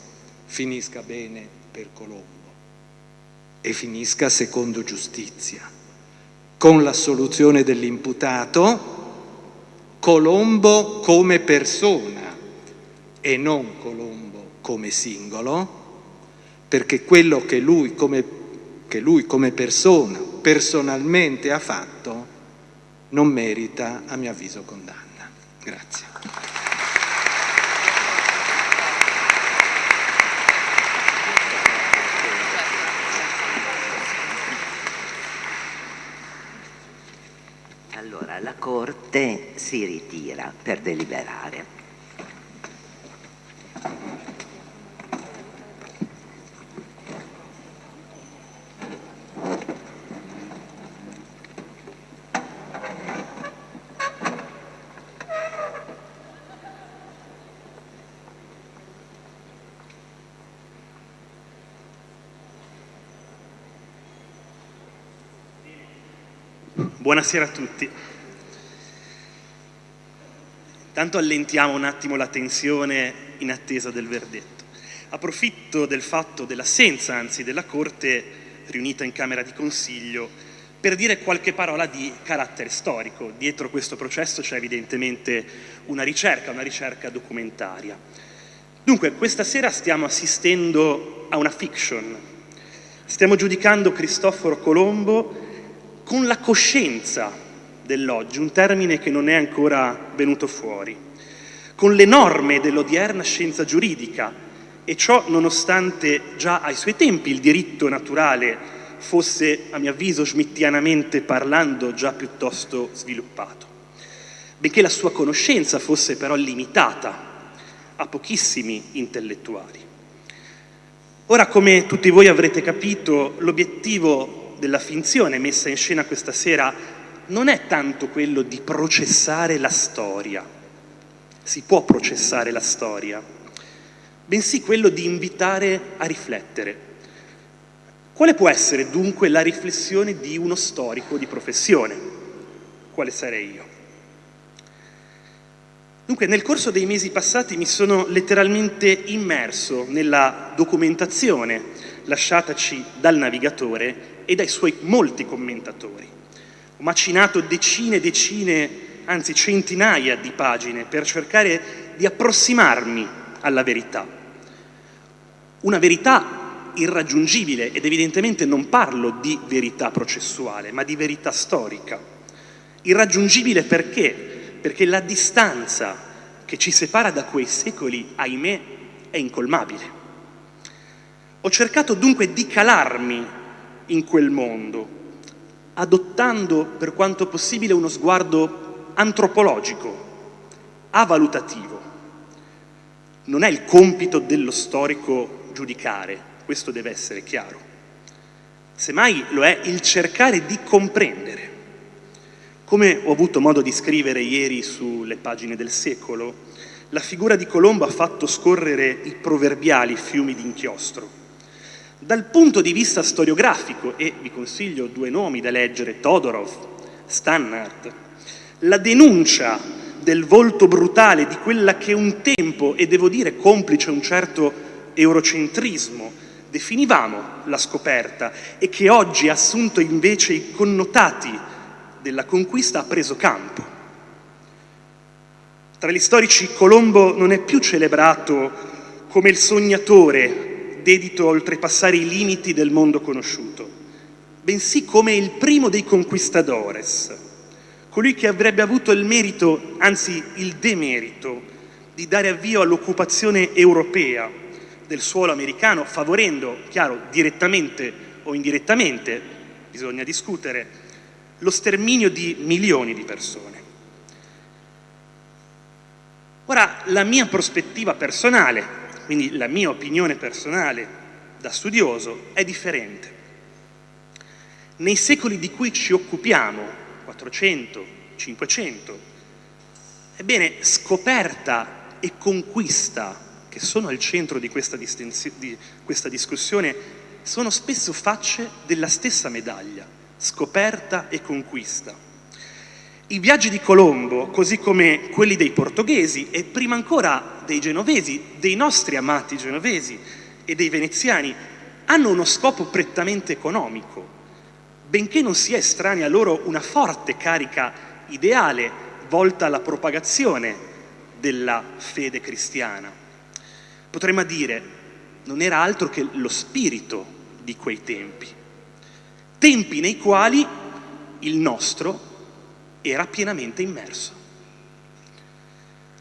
finisca bene per Colombo e finisca secondo giustizia, con l'assoluzione dell'imputato, Colombo come persona e non Colombo come singolo, perché quello che lui come, che lui come persona personalmente ha fatto non merita, a mio avviso, condanna. Grazie. Allora, la Corte si ritira per deliberare. Buonasera a tutti. Intanto allentiamo un attimo la tensione in attesa del verdetto. Approfitto del fatto dell'assenza, anzi, della Corte riunita in Camera di Consiglio per dire qualche parola di carattere storico. Dietro questo processo c'è evidentemente una ricerca, una ricerca documentaria. Dunque, questa sera stiamo assistendo a una fiction. Stiamo giudicando Cristoforo Colombo con la coscienza dell'oggi, un termine che non è ancora venuto fuori, con le norme dell'odierna scienza giuridica e ciò nonostante già ai suoi tempi il diritto naturale fosse, a mio avviso, schmittianamente parlando, già piuttosto sviluppato. Benché la sua conoscenza fosse però limitata a pochissimi intellettuali. Ora, come tutti voi avrete capito, l'obiettivo della finzione messa in scena questa sera non è tanto quello di processare la storia, si può processare la storia, bensì quello di invitare a riflettere. Quale può essere dunque la riflessione di uno storico di professione? Quale sarei io? Dunque, nel corso dei mesi passati mi sono letteralmente immerso nella documentazione lasciataci dal navigatore e dai suoi molti commentatori. Macinato decine e decine, anzi centinaia di pagine per cercare di approssimarmi alla verità. Una verità irraggiungibile ed evidentemente non parlo di verità processuale, ma di verità storica. Irraggiungibile perché? Perché la distanza che ci separa da quei secoli, ahimè, è incolmabile. Ho cercato dunque di calarmi in quel mondo, adottando per quanto possibile uno sguardo antropologico, avalutativo. Non è il compito dello storico giudicare, questo deve essere chiaro. Semmai lo è il cercare di comprendere. Come ho avuto modo di scrivere ieri sulle pagine del secolo, la figura di Colombo ha fatto scorrere i proverbiali fiumi d'inchiostro dal punto di vista storiografico, e vi consiglio due nomi da leggere, Todorov, Stannard, la denuncia del volto brutale di quella che un tempo, e devo dire complice un certo eurocentrismo, definivamo la scoperta e che oggi ha assunto invece i connotati della conquista ha preso campo. Tra gli storici Colombo non è più celebrato come il sognatore dedito a oltrepassare i limiti del mondo conosciuto, bensì come il primo dei conquistadores, colui che avrebbe avuto il merito, anzi il demerito, di dare avvio all'occupazione europea del suolo americano, favorendo, chiaro, direttamente o indirettamente, bisogna discutere, lo sterminio di milioni di persone. Ora, la mia prospettiva personale, quindi la mia opinione personale da studioso, è differente. Nei secoli di cui ci occupiamo, 400, 500. Ebbene, scoperta e conquista, che sono al centro di questa, di questa discussione, sono spesso facce della stessa medaglia, scoperta e conquista. I viaggi di Colombo, così come quelli dei portoghesi e prima ancora dei genovesi, dei nostri amati genovesi e dei veneziani, hanno uno scopo prettamente economico, benché non sia estranea loro una forte carica ideale volta alla propagazione della fede cristiana. Potremmo dire, non era altro che lo spirito di quei tempi, tempi nei quali il nostro era pienamente immerso.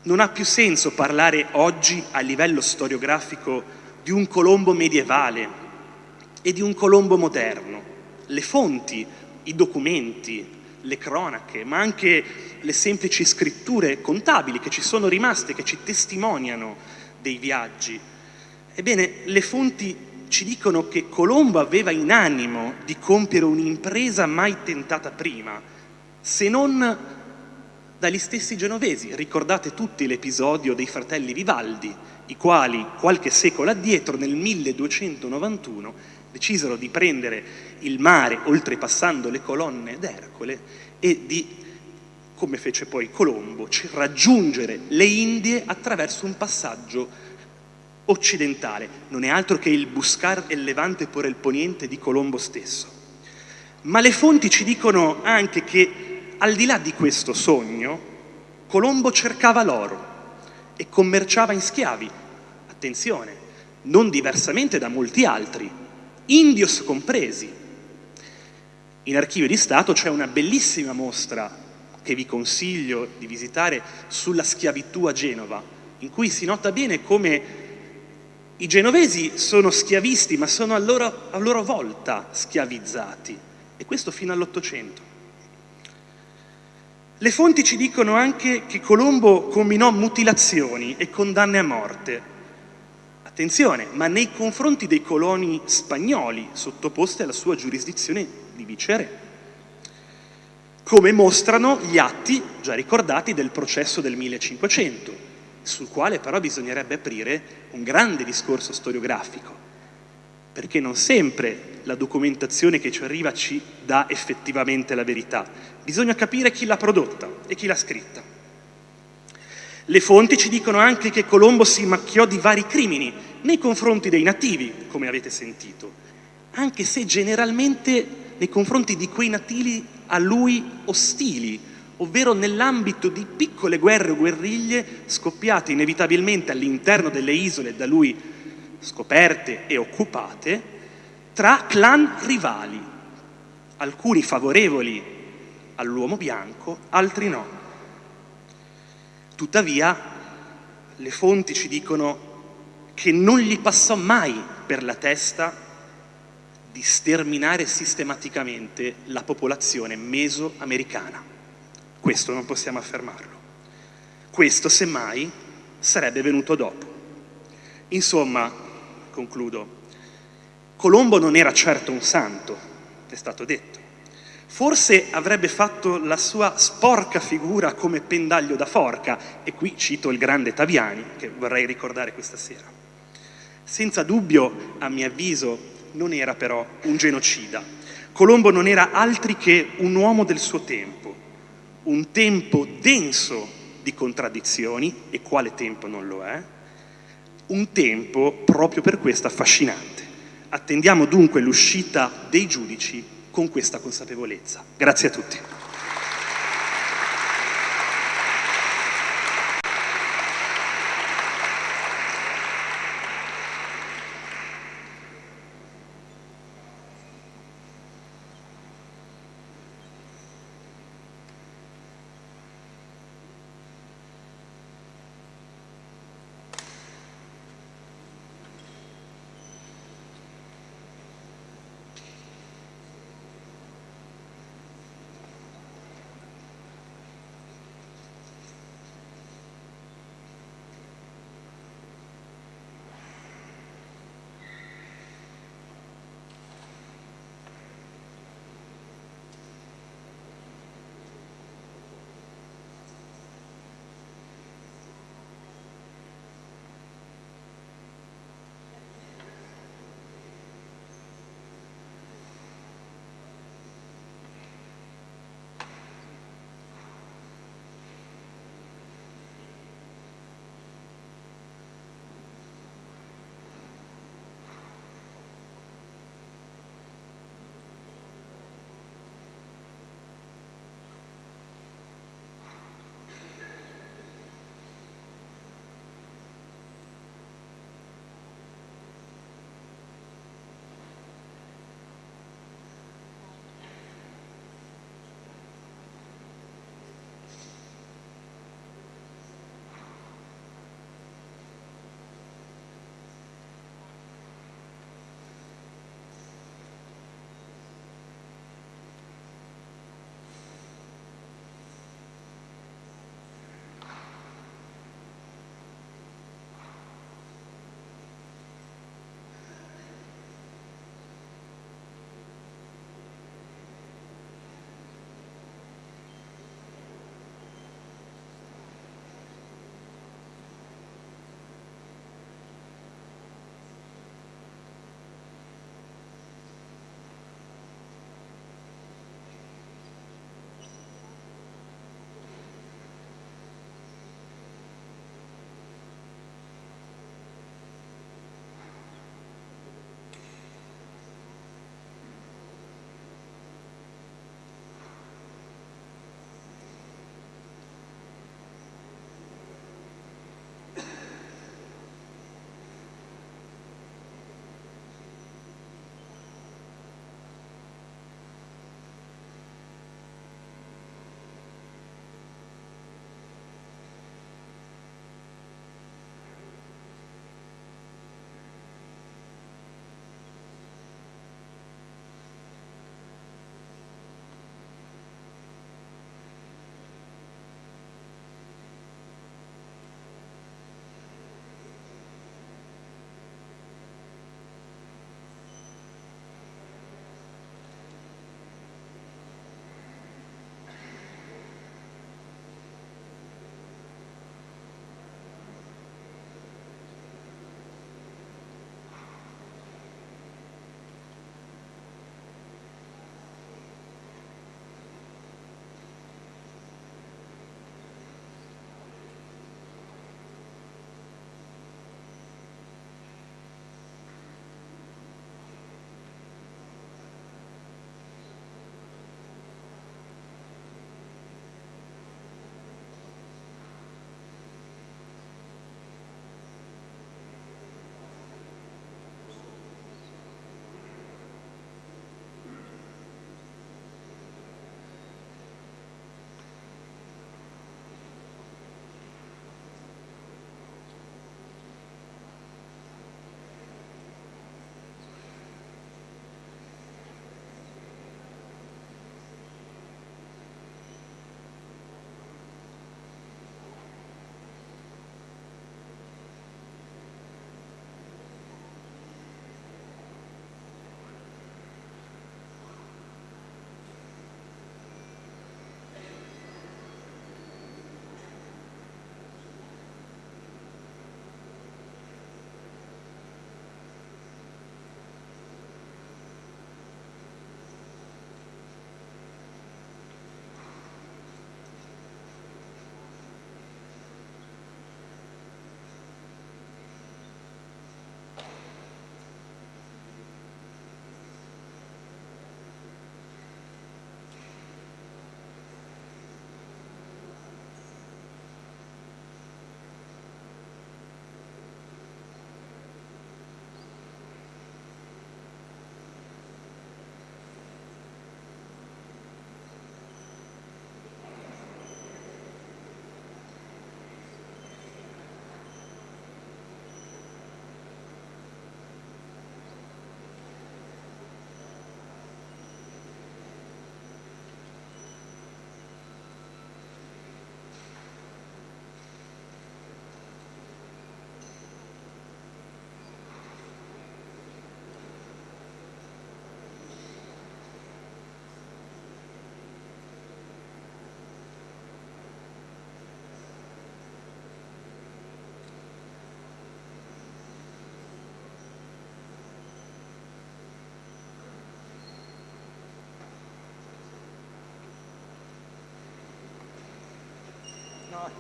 Non ha più senso parlare oggi a livello storiografico di un Colombo medievale e di un Colombo moderno le fonti, i documenti, le cronache, ma anche le semplici scritture contabili che ci sono rimaste, che ci testimoniano dei viaggi. Ebbene, le fonti ci dicono che Colombo aveva in animo di compiere un'impresa mai tentata prima, se non dagli stessi genovesi. Ricordate tutti l'episodio dei fratelli Vivaldi, i quali qualche secolo addietro, nel 1291, decisero di prendere il mare oltrepassando le colonne d'Ercole e di, come fece poi Colombo, raggiungere le Indie attraverso un passaggio occidentale. Non è altro che il buscar el levante por el poniente di Colombo stesso. Ma le fonti ci dicono anche che al di là di questo sogno, Colombo cercava l'oro e commerciava in schiavi. Attenzione, non diversamente da molti altri, indios compresi. In Archivio di Stato c'è una bellissima mostra che vi consiglio di visitare sulla schiavitù a Genova, in cui si nota bene come i genovesi sono schiavisti, ma sono a loro, a loro volta schiavizzati, e questo fino all'Ottocento. Le fonti ci dicono anche che Colombo combinò mutilazioni e condanne a morte, Attenzione, ma nei confronti dei coloni spagnoli sottoposti alla sua giurisdizione di viceré, come mostrano gli atti già ricordati del processo del 1500, sul quale però bisognerebbe aprire un grande discorso storiografico, perché non sempre la documentazione che ci arriva ci dà effettivamente la verità. Bisogna capire chi l'ha prodotta e chi l'ha scritta. Le fonti ci dicono anche che Colombo si macchiò di vari crimini nei confronti dei nativi, come avete sentito, anche se generalmente nei confronti di quei nativi a lui ostili, ovvero nell'ambito di piccole guerre o guerriglie scoppiate inevitabilmente all'interno delle isole da lui scoperte e occupate, tra clan rivali, alcuni favorevoli all'uomo bianco, altri no. Tuttavia, le fonti ci dicono che non gli passò mai per la testa di sterminare sistematicamente la popolazione mesoamericana. Questo non possiamo affermarlo. Questo, semmai, sarebbe venuto dopo. Insomma, concludo, Colombo non era certo un santo, è stato detto. Forse avrebbe fatto la sua sporca figura come pendaglio da forca, e qui cito il grande Taviani, che vorrei ricordare questa sera. Senza dubbio, a mio avviso, non era però un genocida. Colombo non era altri che un uomo del suo tempo, un tempo denso di contraddizioni, e quale tempo non lo è, un tempo proprio per questo affascinante. Attendiamo dunque l'uscita dei giudici con questa consapevolezza. Grazie a tutti.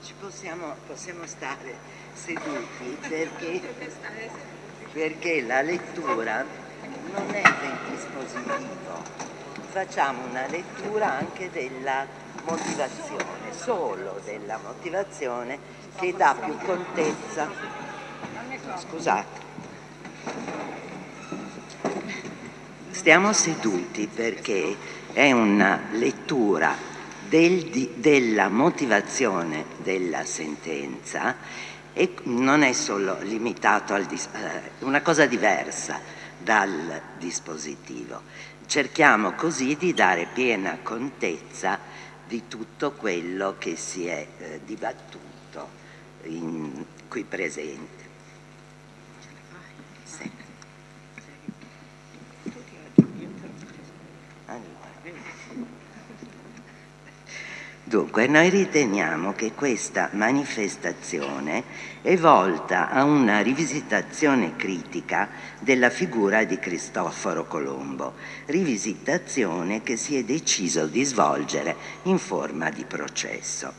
Ci possiamo, possiamo stare seduti perché, perché la lettura non è del dispositivo. Facciamo una lettura anche della motivazione, solo della motivazione che dà più contezza. Scusate. Stiamo seduti perché è una lettura del, della motivazione della sentenza e non è solo limitato a eh, una cosa diversa dal dispositivo. Cerchiamo così di dare piena contezza di tutto quello che si è eh, dibattuto in, qui presente. Dunque, noi riteniamo che questa manifestazione è volta a una rivisitazione critica della figura di Cristoforo Colombo, rivisitazione che si è deciso di svolgere in forma di processo.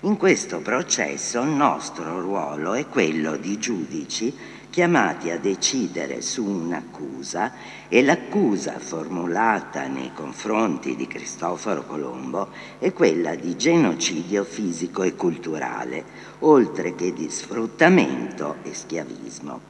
In questo processo il nostro ruolo è quello di giudici chiamati a decidere su un'accusa e l'accusa formulata nei confronti di Cristoforo Colombo è quella di genocidio fisico e culturale, oltre che di sfruttamento e schiavismo.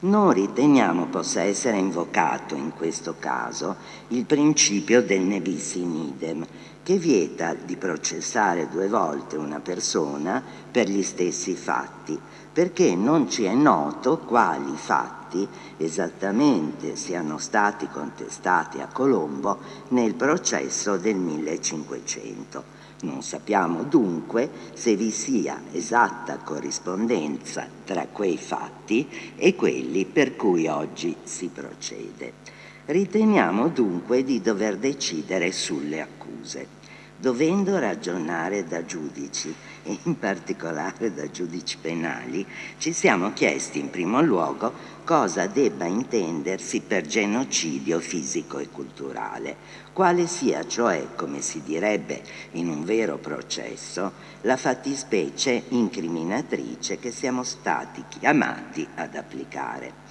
Non riteniamo possa essere invocato in questo caso il principio del ne in idem, che vieta di processare due volte una persona per gli stessi fatti, perché non ci è noto quali fatti esattamente siano stati contestati a Colombo nel processo del 1500. Non sappiamo dunque se vi sia esatta corrispondenza tra quei fatti e quelli per cui oggi si procede. Riteniamo dunque di dover decidere sulle accuse dovendo ragionare da giudici e in particolare da giudici penali, ci siamo chiesti in primo luogo cosa debba intendersi per genocidio fisico e culturale, quale sia cioè, come si direbbe in un vero processo, la fattispecie incriminatrice che siamo stati chiamati ad applicare.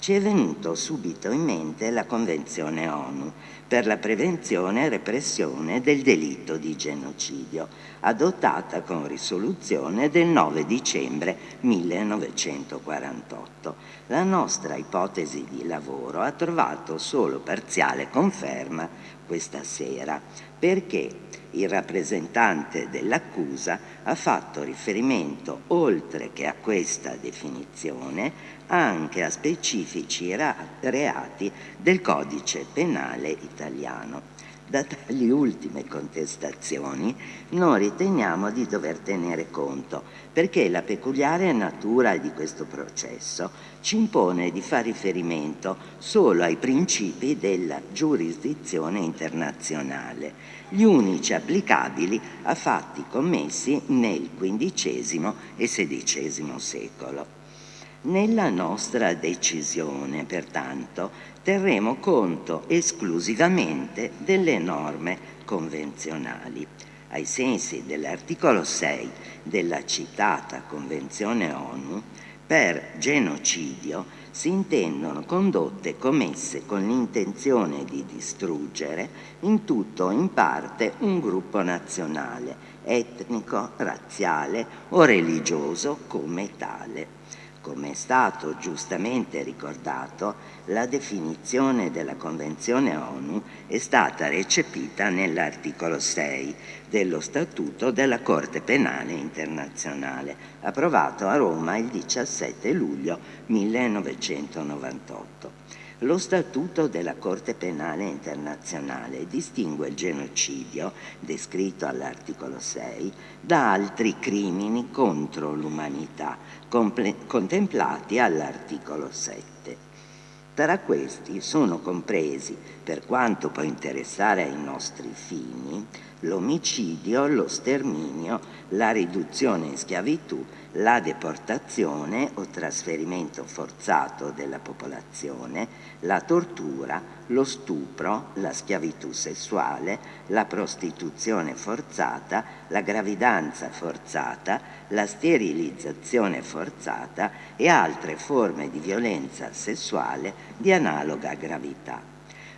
Ci è venuto subito in mente la Convenzione ONU, per la prevenzione e repressione del delitto di genocidio, adottata con risoluzione del 9 dicembre 1948. La nostra ipotesi di lavoro ha trovato solo parziale conferma questa sera, perché il rappresentante dell'accusa ha fatto riferimento, oltre che a questa definizione, anche a specifici reati del codice penale italiano. Da tali ultime contestazioni non riteniamo di dover tenere conto perché la peculiare natura di questo processo ci impone di fare riferimento solo ai principi della giurisdizione internazionale, gli unici applicabili a fatti commessi nel XV e XVI secolo. Nella nostra decisione, pertanto, terremo conto esclusivamente delle norme convenzionali. Ai sensi dell'articolo 6 della citata Convenzione ONU, per genocidio si intendono condotte commesse con l'intenzione di distruggere in tutto o in parte un gruppo nazionale, etnico, razziale o religioso come tale come è stato giustamente ricordato, la definizione della Convenzione ONU è stata recepita nell'articolo 6 dello Statuto della Corte Penale Internazionale, approvato a Roma il 17 luglio 1998. Lo Statuto della Corte Penale Internazionale distingue il genocidio, descritto all'articolo 6, da altri crimini contro l'umanità, contemplati all'articolo 7. Tra questi sono compresi, per quanto può interessare ai nostri fini, l'omicidio, lo sterminio, la riduzione in schiavitù, la deportazione o trasferimento forzato della popolazione, la tortura, lo stupro, la schiavitù sessuale, la prostituzione forzata, la gravidanza forzata, la sterilizzazione forzata e altre forme di violenza sessuale di analoga gravità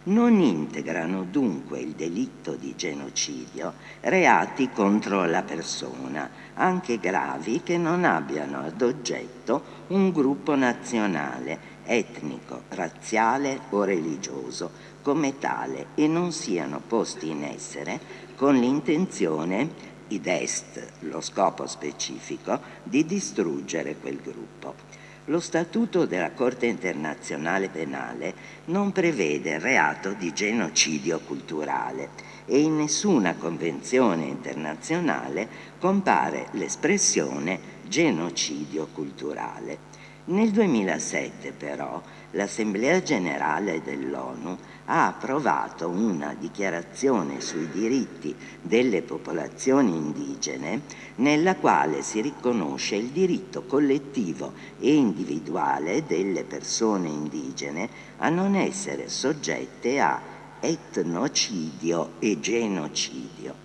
non integrano dunque il delitto di genocidio reati contro la persona, anche gravi che non abbiano ad oggetto un gruppo nazionale, etnico, razziale o religioso come tale e non siano posti in essere con l'intenzione id est, lo scopo specifico, di distruggere quel gruppo. Lo Statuto della Corte internazionale penale non prevede reato di genocidio culturale e in nessuna convenzione internazionale compare l'espressione genocidio culturale. Nel 2007 però l'Assemblea generale dell'ONU ha approvato una dichiarazione sui diritti delle popolazioni indigene nella quale si riconosce il diritto collettivo e individuale delle persone indigene a non essere soggette a etnocidio e genocidio.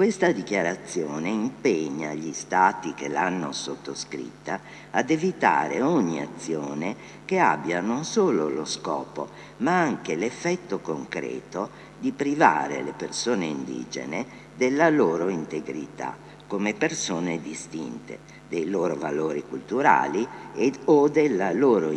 Questa dichiarazione impegna gli Stati che l'hanno sottoscritta ad evitare ogni azione che abbia non solo lo scopo, ma anche l'effetto concreto di privare le persone indigene della loro integrità come persone distinte, dei loro valori culturali ed, o della loro,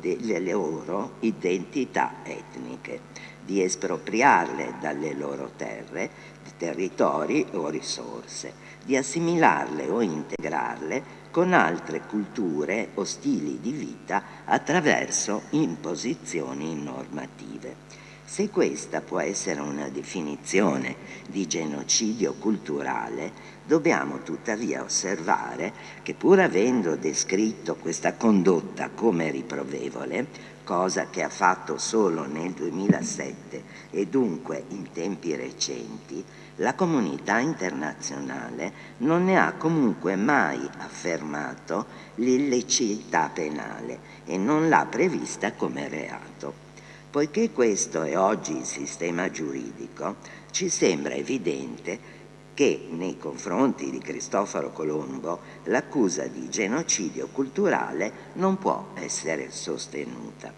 delle loro identità etniche, di espropriarle dalle loro terre territori o risorse, di assimilarle o integrarle con altre culture o stili di vita attraverso imposizioni normative. Se questa può essere una definizione di genocidio culturale, dobbiamo tuttavia osservare che pur avendo descritto questa condotta come riprovevole, cosa che ha fatto solo nel 2007 e dunque in tempi recenti, la comunità internazionale non ne ha comunque mai affermato l'illecità penale e non l'ha prevista come reato. Poiché questo è oggi il sistema giuridico, ci sembra evidente che nei confronti di Cristoforo Colombo l'accusa di genocidio culturale non può essere sostenuta.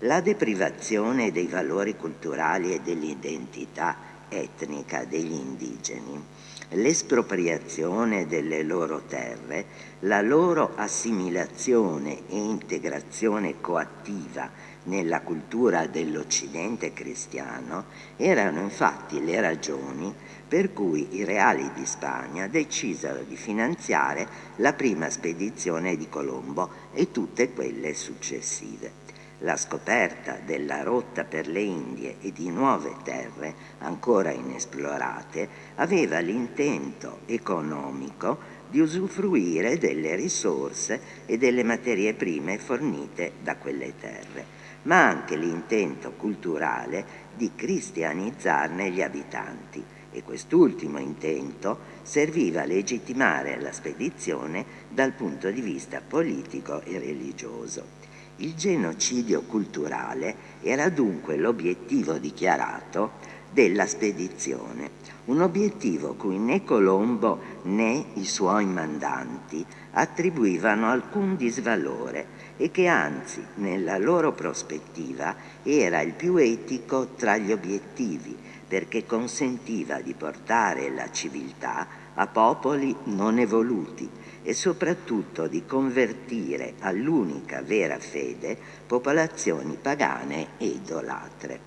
La deprivazione dei valori culturali e dell'identità etnica degli indigeni, l'espropriazione delle loro terre, la loro assimilazione e integrazione coattiva nella cultura dell'Occidente cristiano erano infatti le ragioni per cui i reali di Spagna decisero di finanziare la prima spedizione di Colombo e tutte quelle successive. La scoperta della rotta per le Indie e di nuove terre ancora inesplorate aveva l'intento economico di usufruire delle risorse e delle materie prime fornite da quelle terre, ma anche l'intento culturale di cristianizzarne gli abitanti e quest'ultimo intento serviva a legittimare la spedizione dal punto di vista politico e religioso. Il genocidio culturale era dunque l'obiettivo dichiarato della spedizione, un obiettivo cui né Colombo né i suoi mandanti attribuivano alcun disvalore e che anzi nella loro prospettiva era il più etico tra gli obiettivi perché consentiva di portare la civiltà a popoli non evoluti e soprattutto di convertire all'unica vera fede popolazioni pagane e idolatre.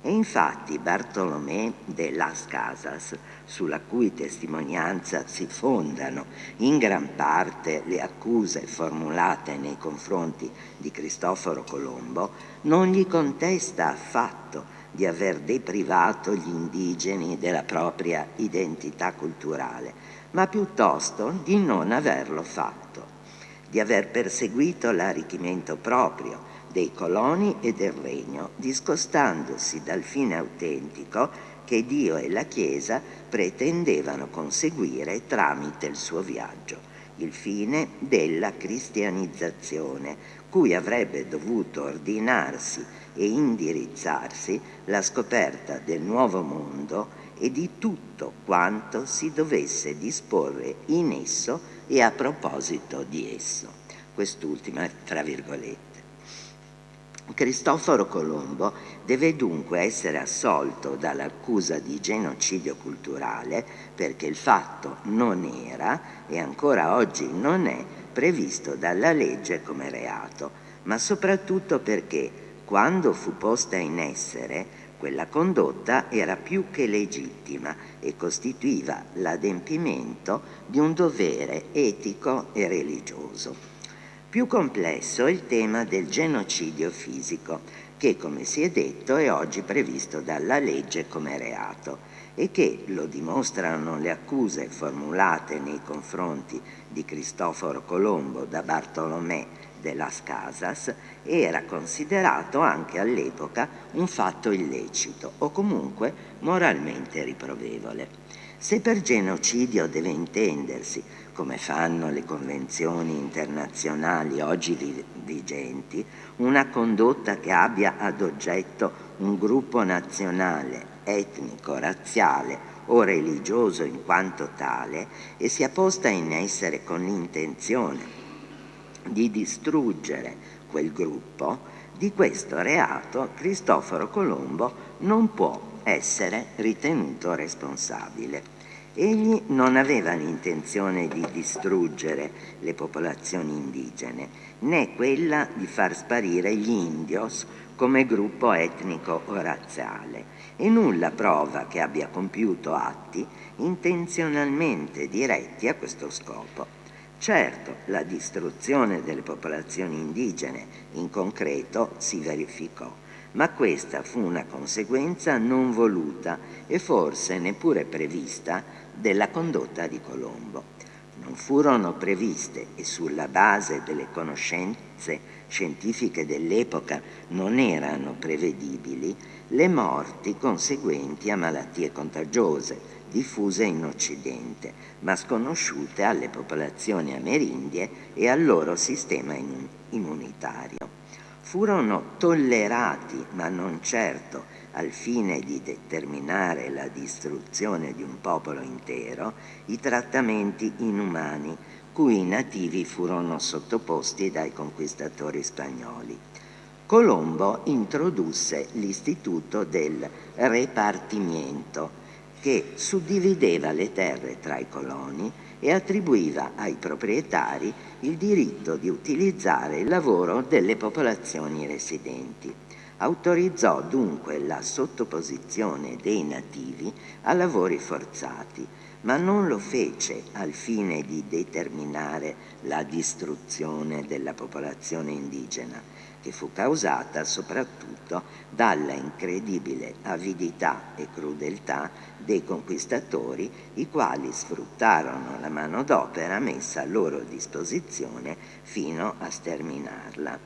E infatti Bartolomé de las Casas, sulla cui testimonianza si fondano in gran parte le accuse formulate nei confronti di Cristoforo Colombo, non gli contesta affatto di aver deprivato gli indigeni della propria identità culturale, ma piuttosto di non averlo fatto, di aver perseguito l'arricchimento proprio dei coloni e del regno, discostandosi dal fine autentico che Dio e la Chiesa pretendevano conseguire tramite il suo viaggio, il fine della cristianizzazione, cui avrebbe dovuto ordinarsi e indirizzarsi la scoperta del nuovo mondo e di tutto quanto si dovesse disporre in esso e a proposito di esso. Quest'ultima tra virgolette. Cristoforo Colombo deve dunque essere assolto dall'accusa di genocidio culturale perché il fatto non era e ancora oggi non è previsto dalla legge come reato, ma soprattutto perché quando fu posta in essere quella condotta era più che legittima e costituiva l'adempimento di un dovere etico e religioso. Più complesso è il tema del genocidio fisico, che come si è detto è oggi previsto dalla legge come reato e che, lo dimostrano le accuse formulate nei confronti di Cristoforo Colombo da Bartolomé de las Casas, era considerato anche all'epoca un fatto illecito o comunque moralmente riprovevole. Se per genocidio deve intendersi come fanno le convenzioni internazionali oggi vigenti, una condotta che abbia ad oggetto un gruppo nazionale, etnico, razziale o religioso in quanto tale e sia posta in essere con l'intenzione di distruggere quel gruppo, di questo reato Cristoforo Colombo non può essere ritenuto responsabile. Egli non aveva l'intenzione di distruggere le popolazioni indigene, né quella di far sparire gli indios come gruppo etnico o razziale, e nulla prova che abbia compiuto atti intenzionalmente diretti a questo scopo. Certo, la distruzione delle popolazioni indigene in concreto si verificò, ma questa fu una conseguenza non voluta e forse neppure prevista della condotta di Colombo. Non furono previste e sulla base delle conoscenze scientifiche dell'epoca non erano prevedibili le morti conseguenti a malattie contagiose diffuse in Occidente, ma sconosciute alle popolazioni amerindie e al loro sistema immunitario. Furono tollerati, ma non certo al fine di determinare la distruzione di un popolo intero, i trattamenti inumani cui i nativi furono sottoposti dai conquistatori spagnoli. Colombo introdusse l'istituto del repartimiento che suddivideva le terre tra i coloni e attribuiva ai proprietari il diritto di utilizzare il lavoro delle popolazioni residenti. Autorizzò dunque la sottoposizione dei nativi a lavori forzati, ma non lo fece al fine di determinare la distruzione della popolazione indigena, che fu causata soprattutto dalla incredibile avidità e crudeltà dei conquistatori, i quali sfruttarono la manodopera messa a loro disposizione fino a sterminarla.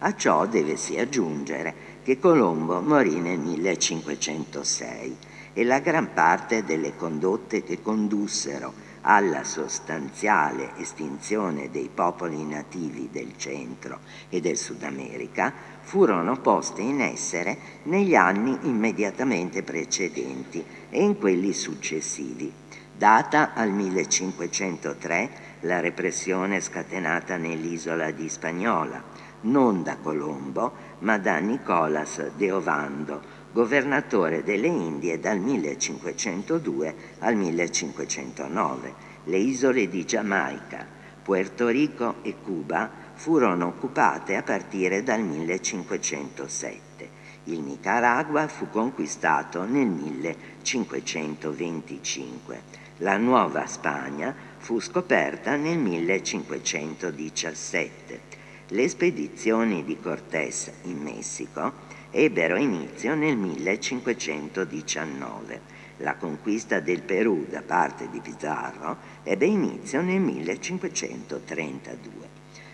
A ciò devesi aggiungere che Colombo morì nel 1506 e la gran parte delle condotte che condussero alla sostanziale estinzione dei popoli nativi del centro e del Sud America furono poste in essere negli anni immediatamente precedenti e in quelli successivi. Data al 1503 la repressione scatenata nell'isola di Spagnola, non da Colombo, ma da Nicolas de Ovando, governatore delle Indie dal 1502 al 1509. Le isole di Giamaica, Puerto Rico e Cuba furono occupate a partire dal 1507. Il Nicaragua fu conquistato nel 1525. La Nuova Spagna fu scoperta nel 1517 le spedizioni di Cortés in Messico ebbero inizio nel 1519. La conquista del Perù da parte di Pizarro ebbe inizio nel 1532.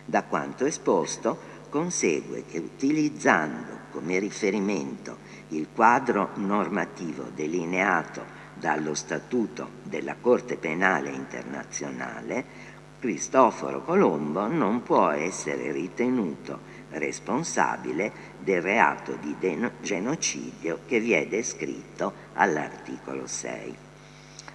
Da quanto esposto, consegue che utilizzando come riferimento il quadro normativo delineato dallo Statuto della Corte Penale Internazionale, Cristoforo Colombo non può essere ritenuto responsabile del reato di genocidio che vi è descritto all'articolo 6.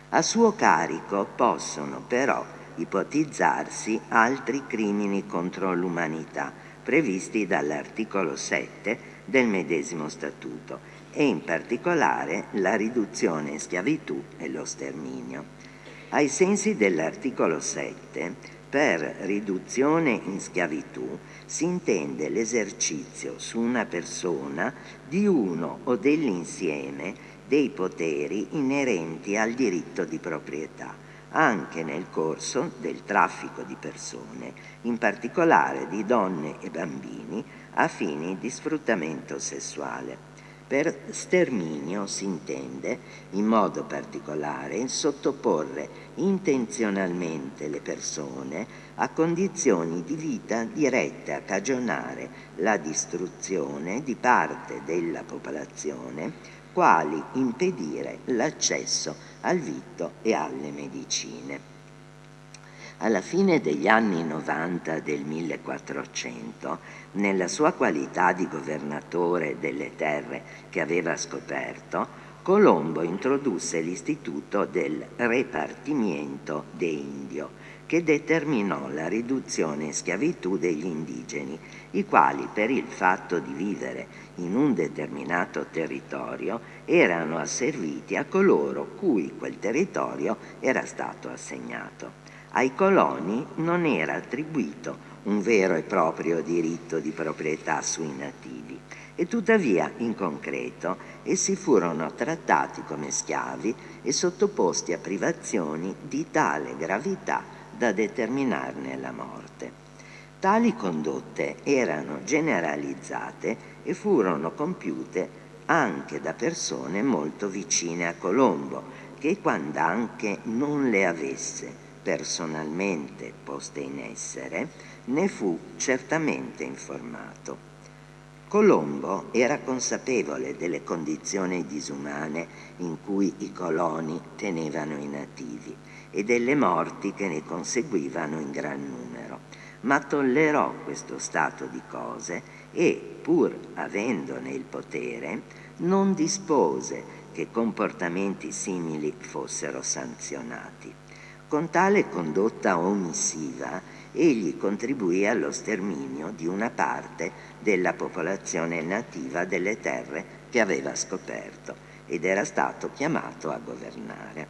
A suo carico possono però ipotizzarsi altri crimini contro l'umanità previsti dall'articolo 7 del medesimo statuto e in particolare la riduzione in schiavitù e lo sterminio. Ai sensi dell'articolo 7, per riduzione in schiavitù si intende l'esercizio su una persona di uno o dell'insieme dei poteri inerenti al diritto di proprietà, anche nel corso del traffico di persone, in particolare di donne e bambini, a fini di sfruttamento sessuale. Per sterminio si intende, in modo particolare, sottoporre intenzionalmente le persone a condizioni di vita dirette a cagionare la distruzione di parte della popolazione, quali impedire l'accesso al vitto e alle medicine. Alla fine degli anni 90 del 1400, nella sua qualità di governatore delle terre che aveva scoperto, Colombo introdusse l'istituto del repartimiento de indio, che determinò la riduzione in schiavitù degli indigeni, i quali per il fatto di vivere in un determinato territorio erano asserviti a coloro cui quel territorio era stato assegnato. Ai coloni non era attribuito un vero e proprio diritto di proprietà sui nativi e tuttavia in concreto essi furono trattati come schiavi e sottoposti a privazioni di tale gravità da determinarne la morte. Tali condotte erano generalizzate e furono compiute anche da persone molto vicine a Colombo, che quando anche non le avesse personalmente poste in essere, ne fu certamente informato. Colombo era consapevole delle condizioni disumane in cui i coloni tenevano i nativi e delle morti che ne conseguivano in gran numero, ma tollerò questo stato di cose e, pur avendone il potere, non dispose che comportamenti simili fossero sanzionati. Con tale condotta omissiva egli contribuì allo sterminio di una parte della popolazione nativa delle terre che aveva scoperto ed era stato chiamato a governare.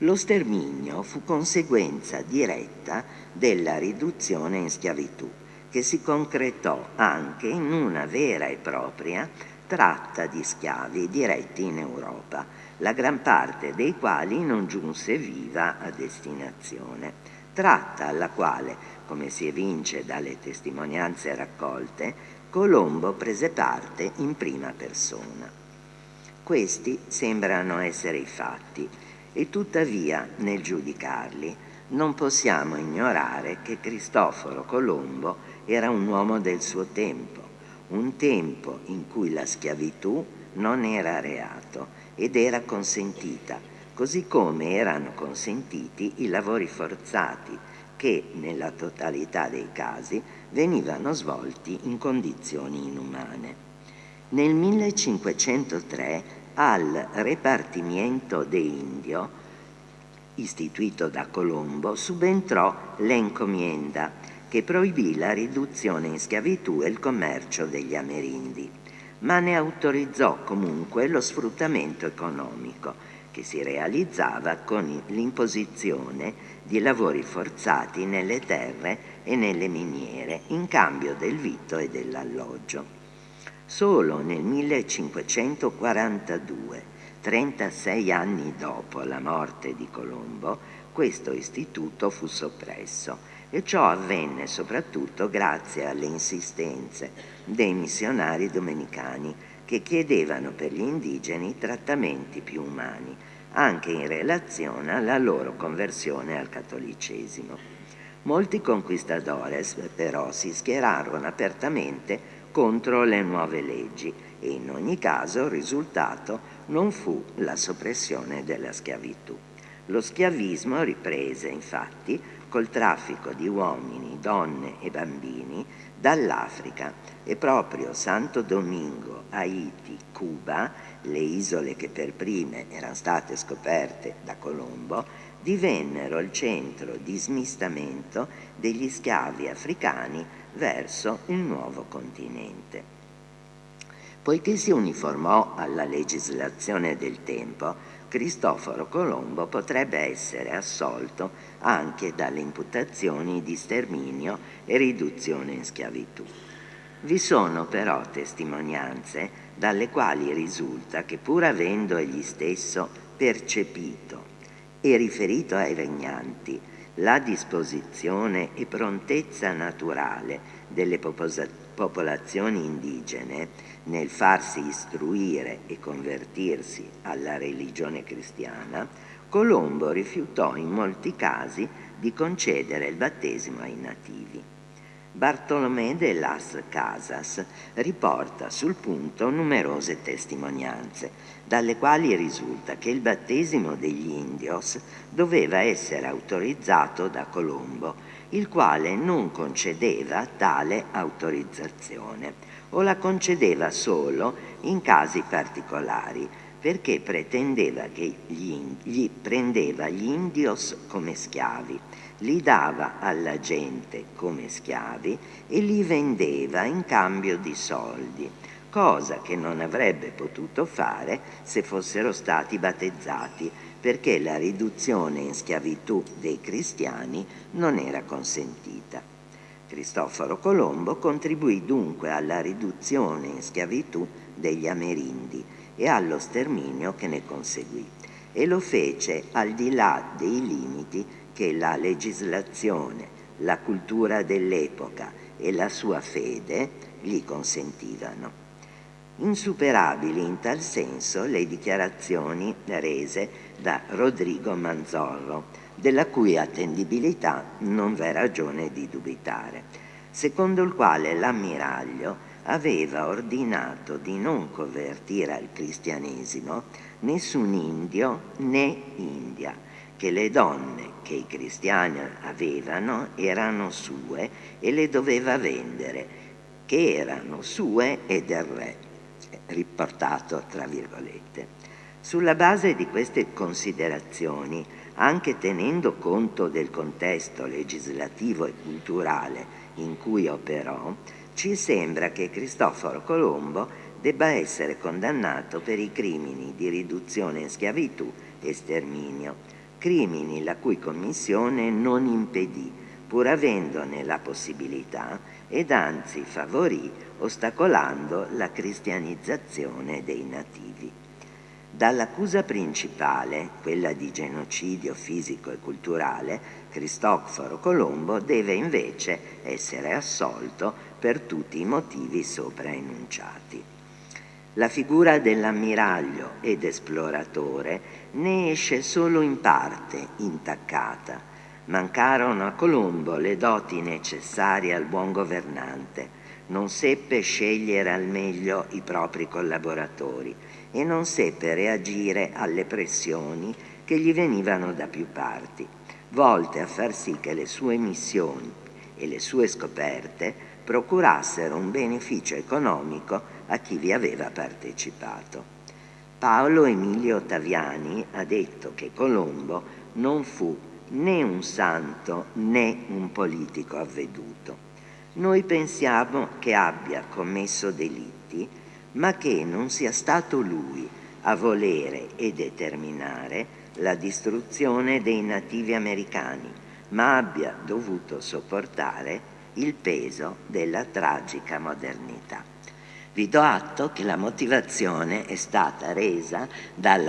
Lo sterminio fu conseguenza diretta della riduzione in schiavitù, che si concretò anche in una vera e propria tratta di schiavi diretti in Europa, la gran parte dei quali non giunse viva a destinazione, tratta alla quale, come si evince dalle testimonianze raccolte, Colombo prese parte in prima persona. Questi sembrano essere i fatti e tuttavia nel giudicarli non possiamo ignorare che Cristoforo Colombo era un uomo del suo tempo, un tempo in cui la schiavitù non era reato ed era consentita, così come erano consentiti i lavori forzati che nella totalità dei casi venivano svolti in condizioni inumane. Nel 1503 al Repartimiento de Indio, istituito da Colombo, subentrò l'encomienda che proibì la riduzione in schiavitù e il commercio degli amerindi ma ne autorizzò comunque lo sfruttamento economico che si realizzava con l'imposizione di lavori forzati nelle terre e nelle miniere in cambio del vitto e dell'alloggio. Solo nel 1542, 36 anni dopo la morte di Colombo, questo istituto fu soppresso e ciò avvenne soprattutto grazie alle insistenze dei missionari domenicani che chiedevano per gli indigeni trattamenti più umani, anche in relazione alla loro conversione al cattolicesimo. Molti conquistadores però si schierarono apertamente contro le nuove leggi e in ogni caso il risultato non fu la soppressione della schiavitù. Lo schiavismo riprese infatti col traffico di uomini, donne e bambini dall'Africa e proprio Santo Domingo, Haiti, Cuba, le isole che per prime erano state scoperte da Colombo, divennero il centro di smistamento degli schiavi africani verso il nuovo continente. Poiché si uniformò alla legislazione del tempo, Cristoforo Colombo potrebbe essere assolto anche dalle imputazioni di sterminio e riduzione in schiavitù. Vi sono però testimonianze dalle quali risulta che pur avendo egli stesso percepito e riferito ai regnanti la disposizione e prontezza naturale delle popolazioni indigene nel farsi istruire e convertirsi alla religione cristiana, Colombo rifiutò in molti casi di concedere il battesimo ai nativi. Bartolomé de las Casas riporta sul punto numerose testimonianze, dalle quali risulta che il battesimo degli indios doveva essere autorizzato da Colombo, il quale non concedeva tale autorizzazione o la concedeva solo in casi particolari, perché pretendeva che gli, gli prendeva gli indios come schiavi li dava alla gente come schiavi e li vendeva in cambio di soldi, cosa che non avrebbe potuto fare se fossero stati battezzati, perché la riduzione in schiavitù dei cristiani non era consentita. Cristoforo Colombo contribuì dunque alla riduzione in schiavitù degli amerindi e allo sterminio che ne conseguì e lo fece al di là dei limiti che la legislazione, la cultura dell'epoca e la sua fede gli consentivano. Insuperabili in tal senso le dichiarazioni rese da Rodrigo Manzorro, della cui attendibilità non v'è ragione di dubitare, secondo il quale l'ammiraglio aveva ordinato di non convertire al cristianesimo nessun indio né India, che le donne che i cristiani avevano erano sue e le doveva vendere, che erano sue e del re, riportato tra virgolette. Sulla base di queste considerazioni, anche tenendo conto del contesto legislativo e culturale in cui operò, ci sembra che Cristoforo Colombo debba essere condannato per i crimini di riduzione in schiavitù e sterminio, crimini la cui commissione non impedì, pur avendone la possibilità, ed anzi favorì, ostacolando la cristianizzazione dei nativi. Dall'accusa principale, quella di genocidio fisico e culturale, Cristoforo Colombo deve invece essere assolto per tutti i motivi sopra enunciati. La figura dell'ammiraglio ed esploratore ne esce solo in parte intaccata. Mancarono a Colombo le doti necessarie al buon governante, non seppe scegliere al meglio i propri collaboratori e non seppe reagire alle pressioni che gli venivano da più parti, volte a far sì che le sue missioni e le sue scoperte procurassero un beneficio economico a chi vi aveva partecipato. Paolo Emilio Ottaviani ha detto che Colombo non fu né un santo né un politico avveduto. Noi pensiamo che abbia commesso delitti, ma che non sia stato lui a volere e determinare la distruzione dei nativi americani, ma abbia dovuto sopportare il peso della tragica modernità. Vi do atto che la motivazione è stata resa dalla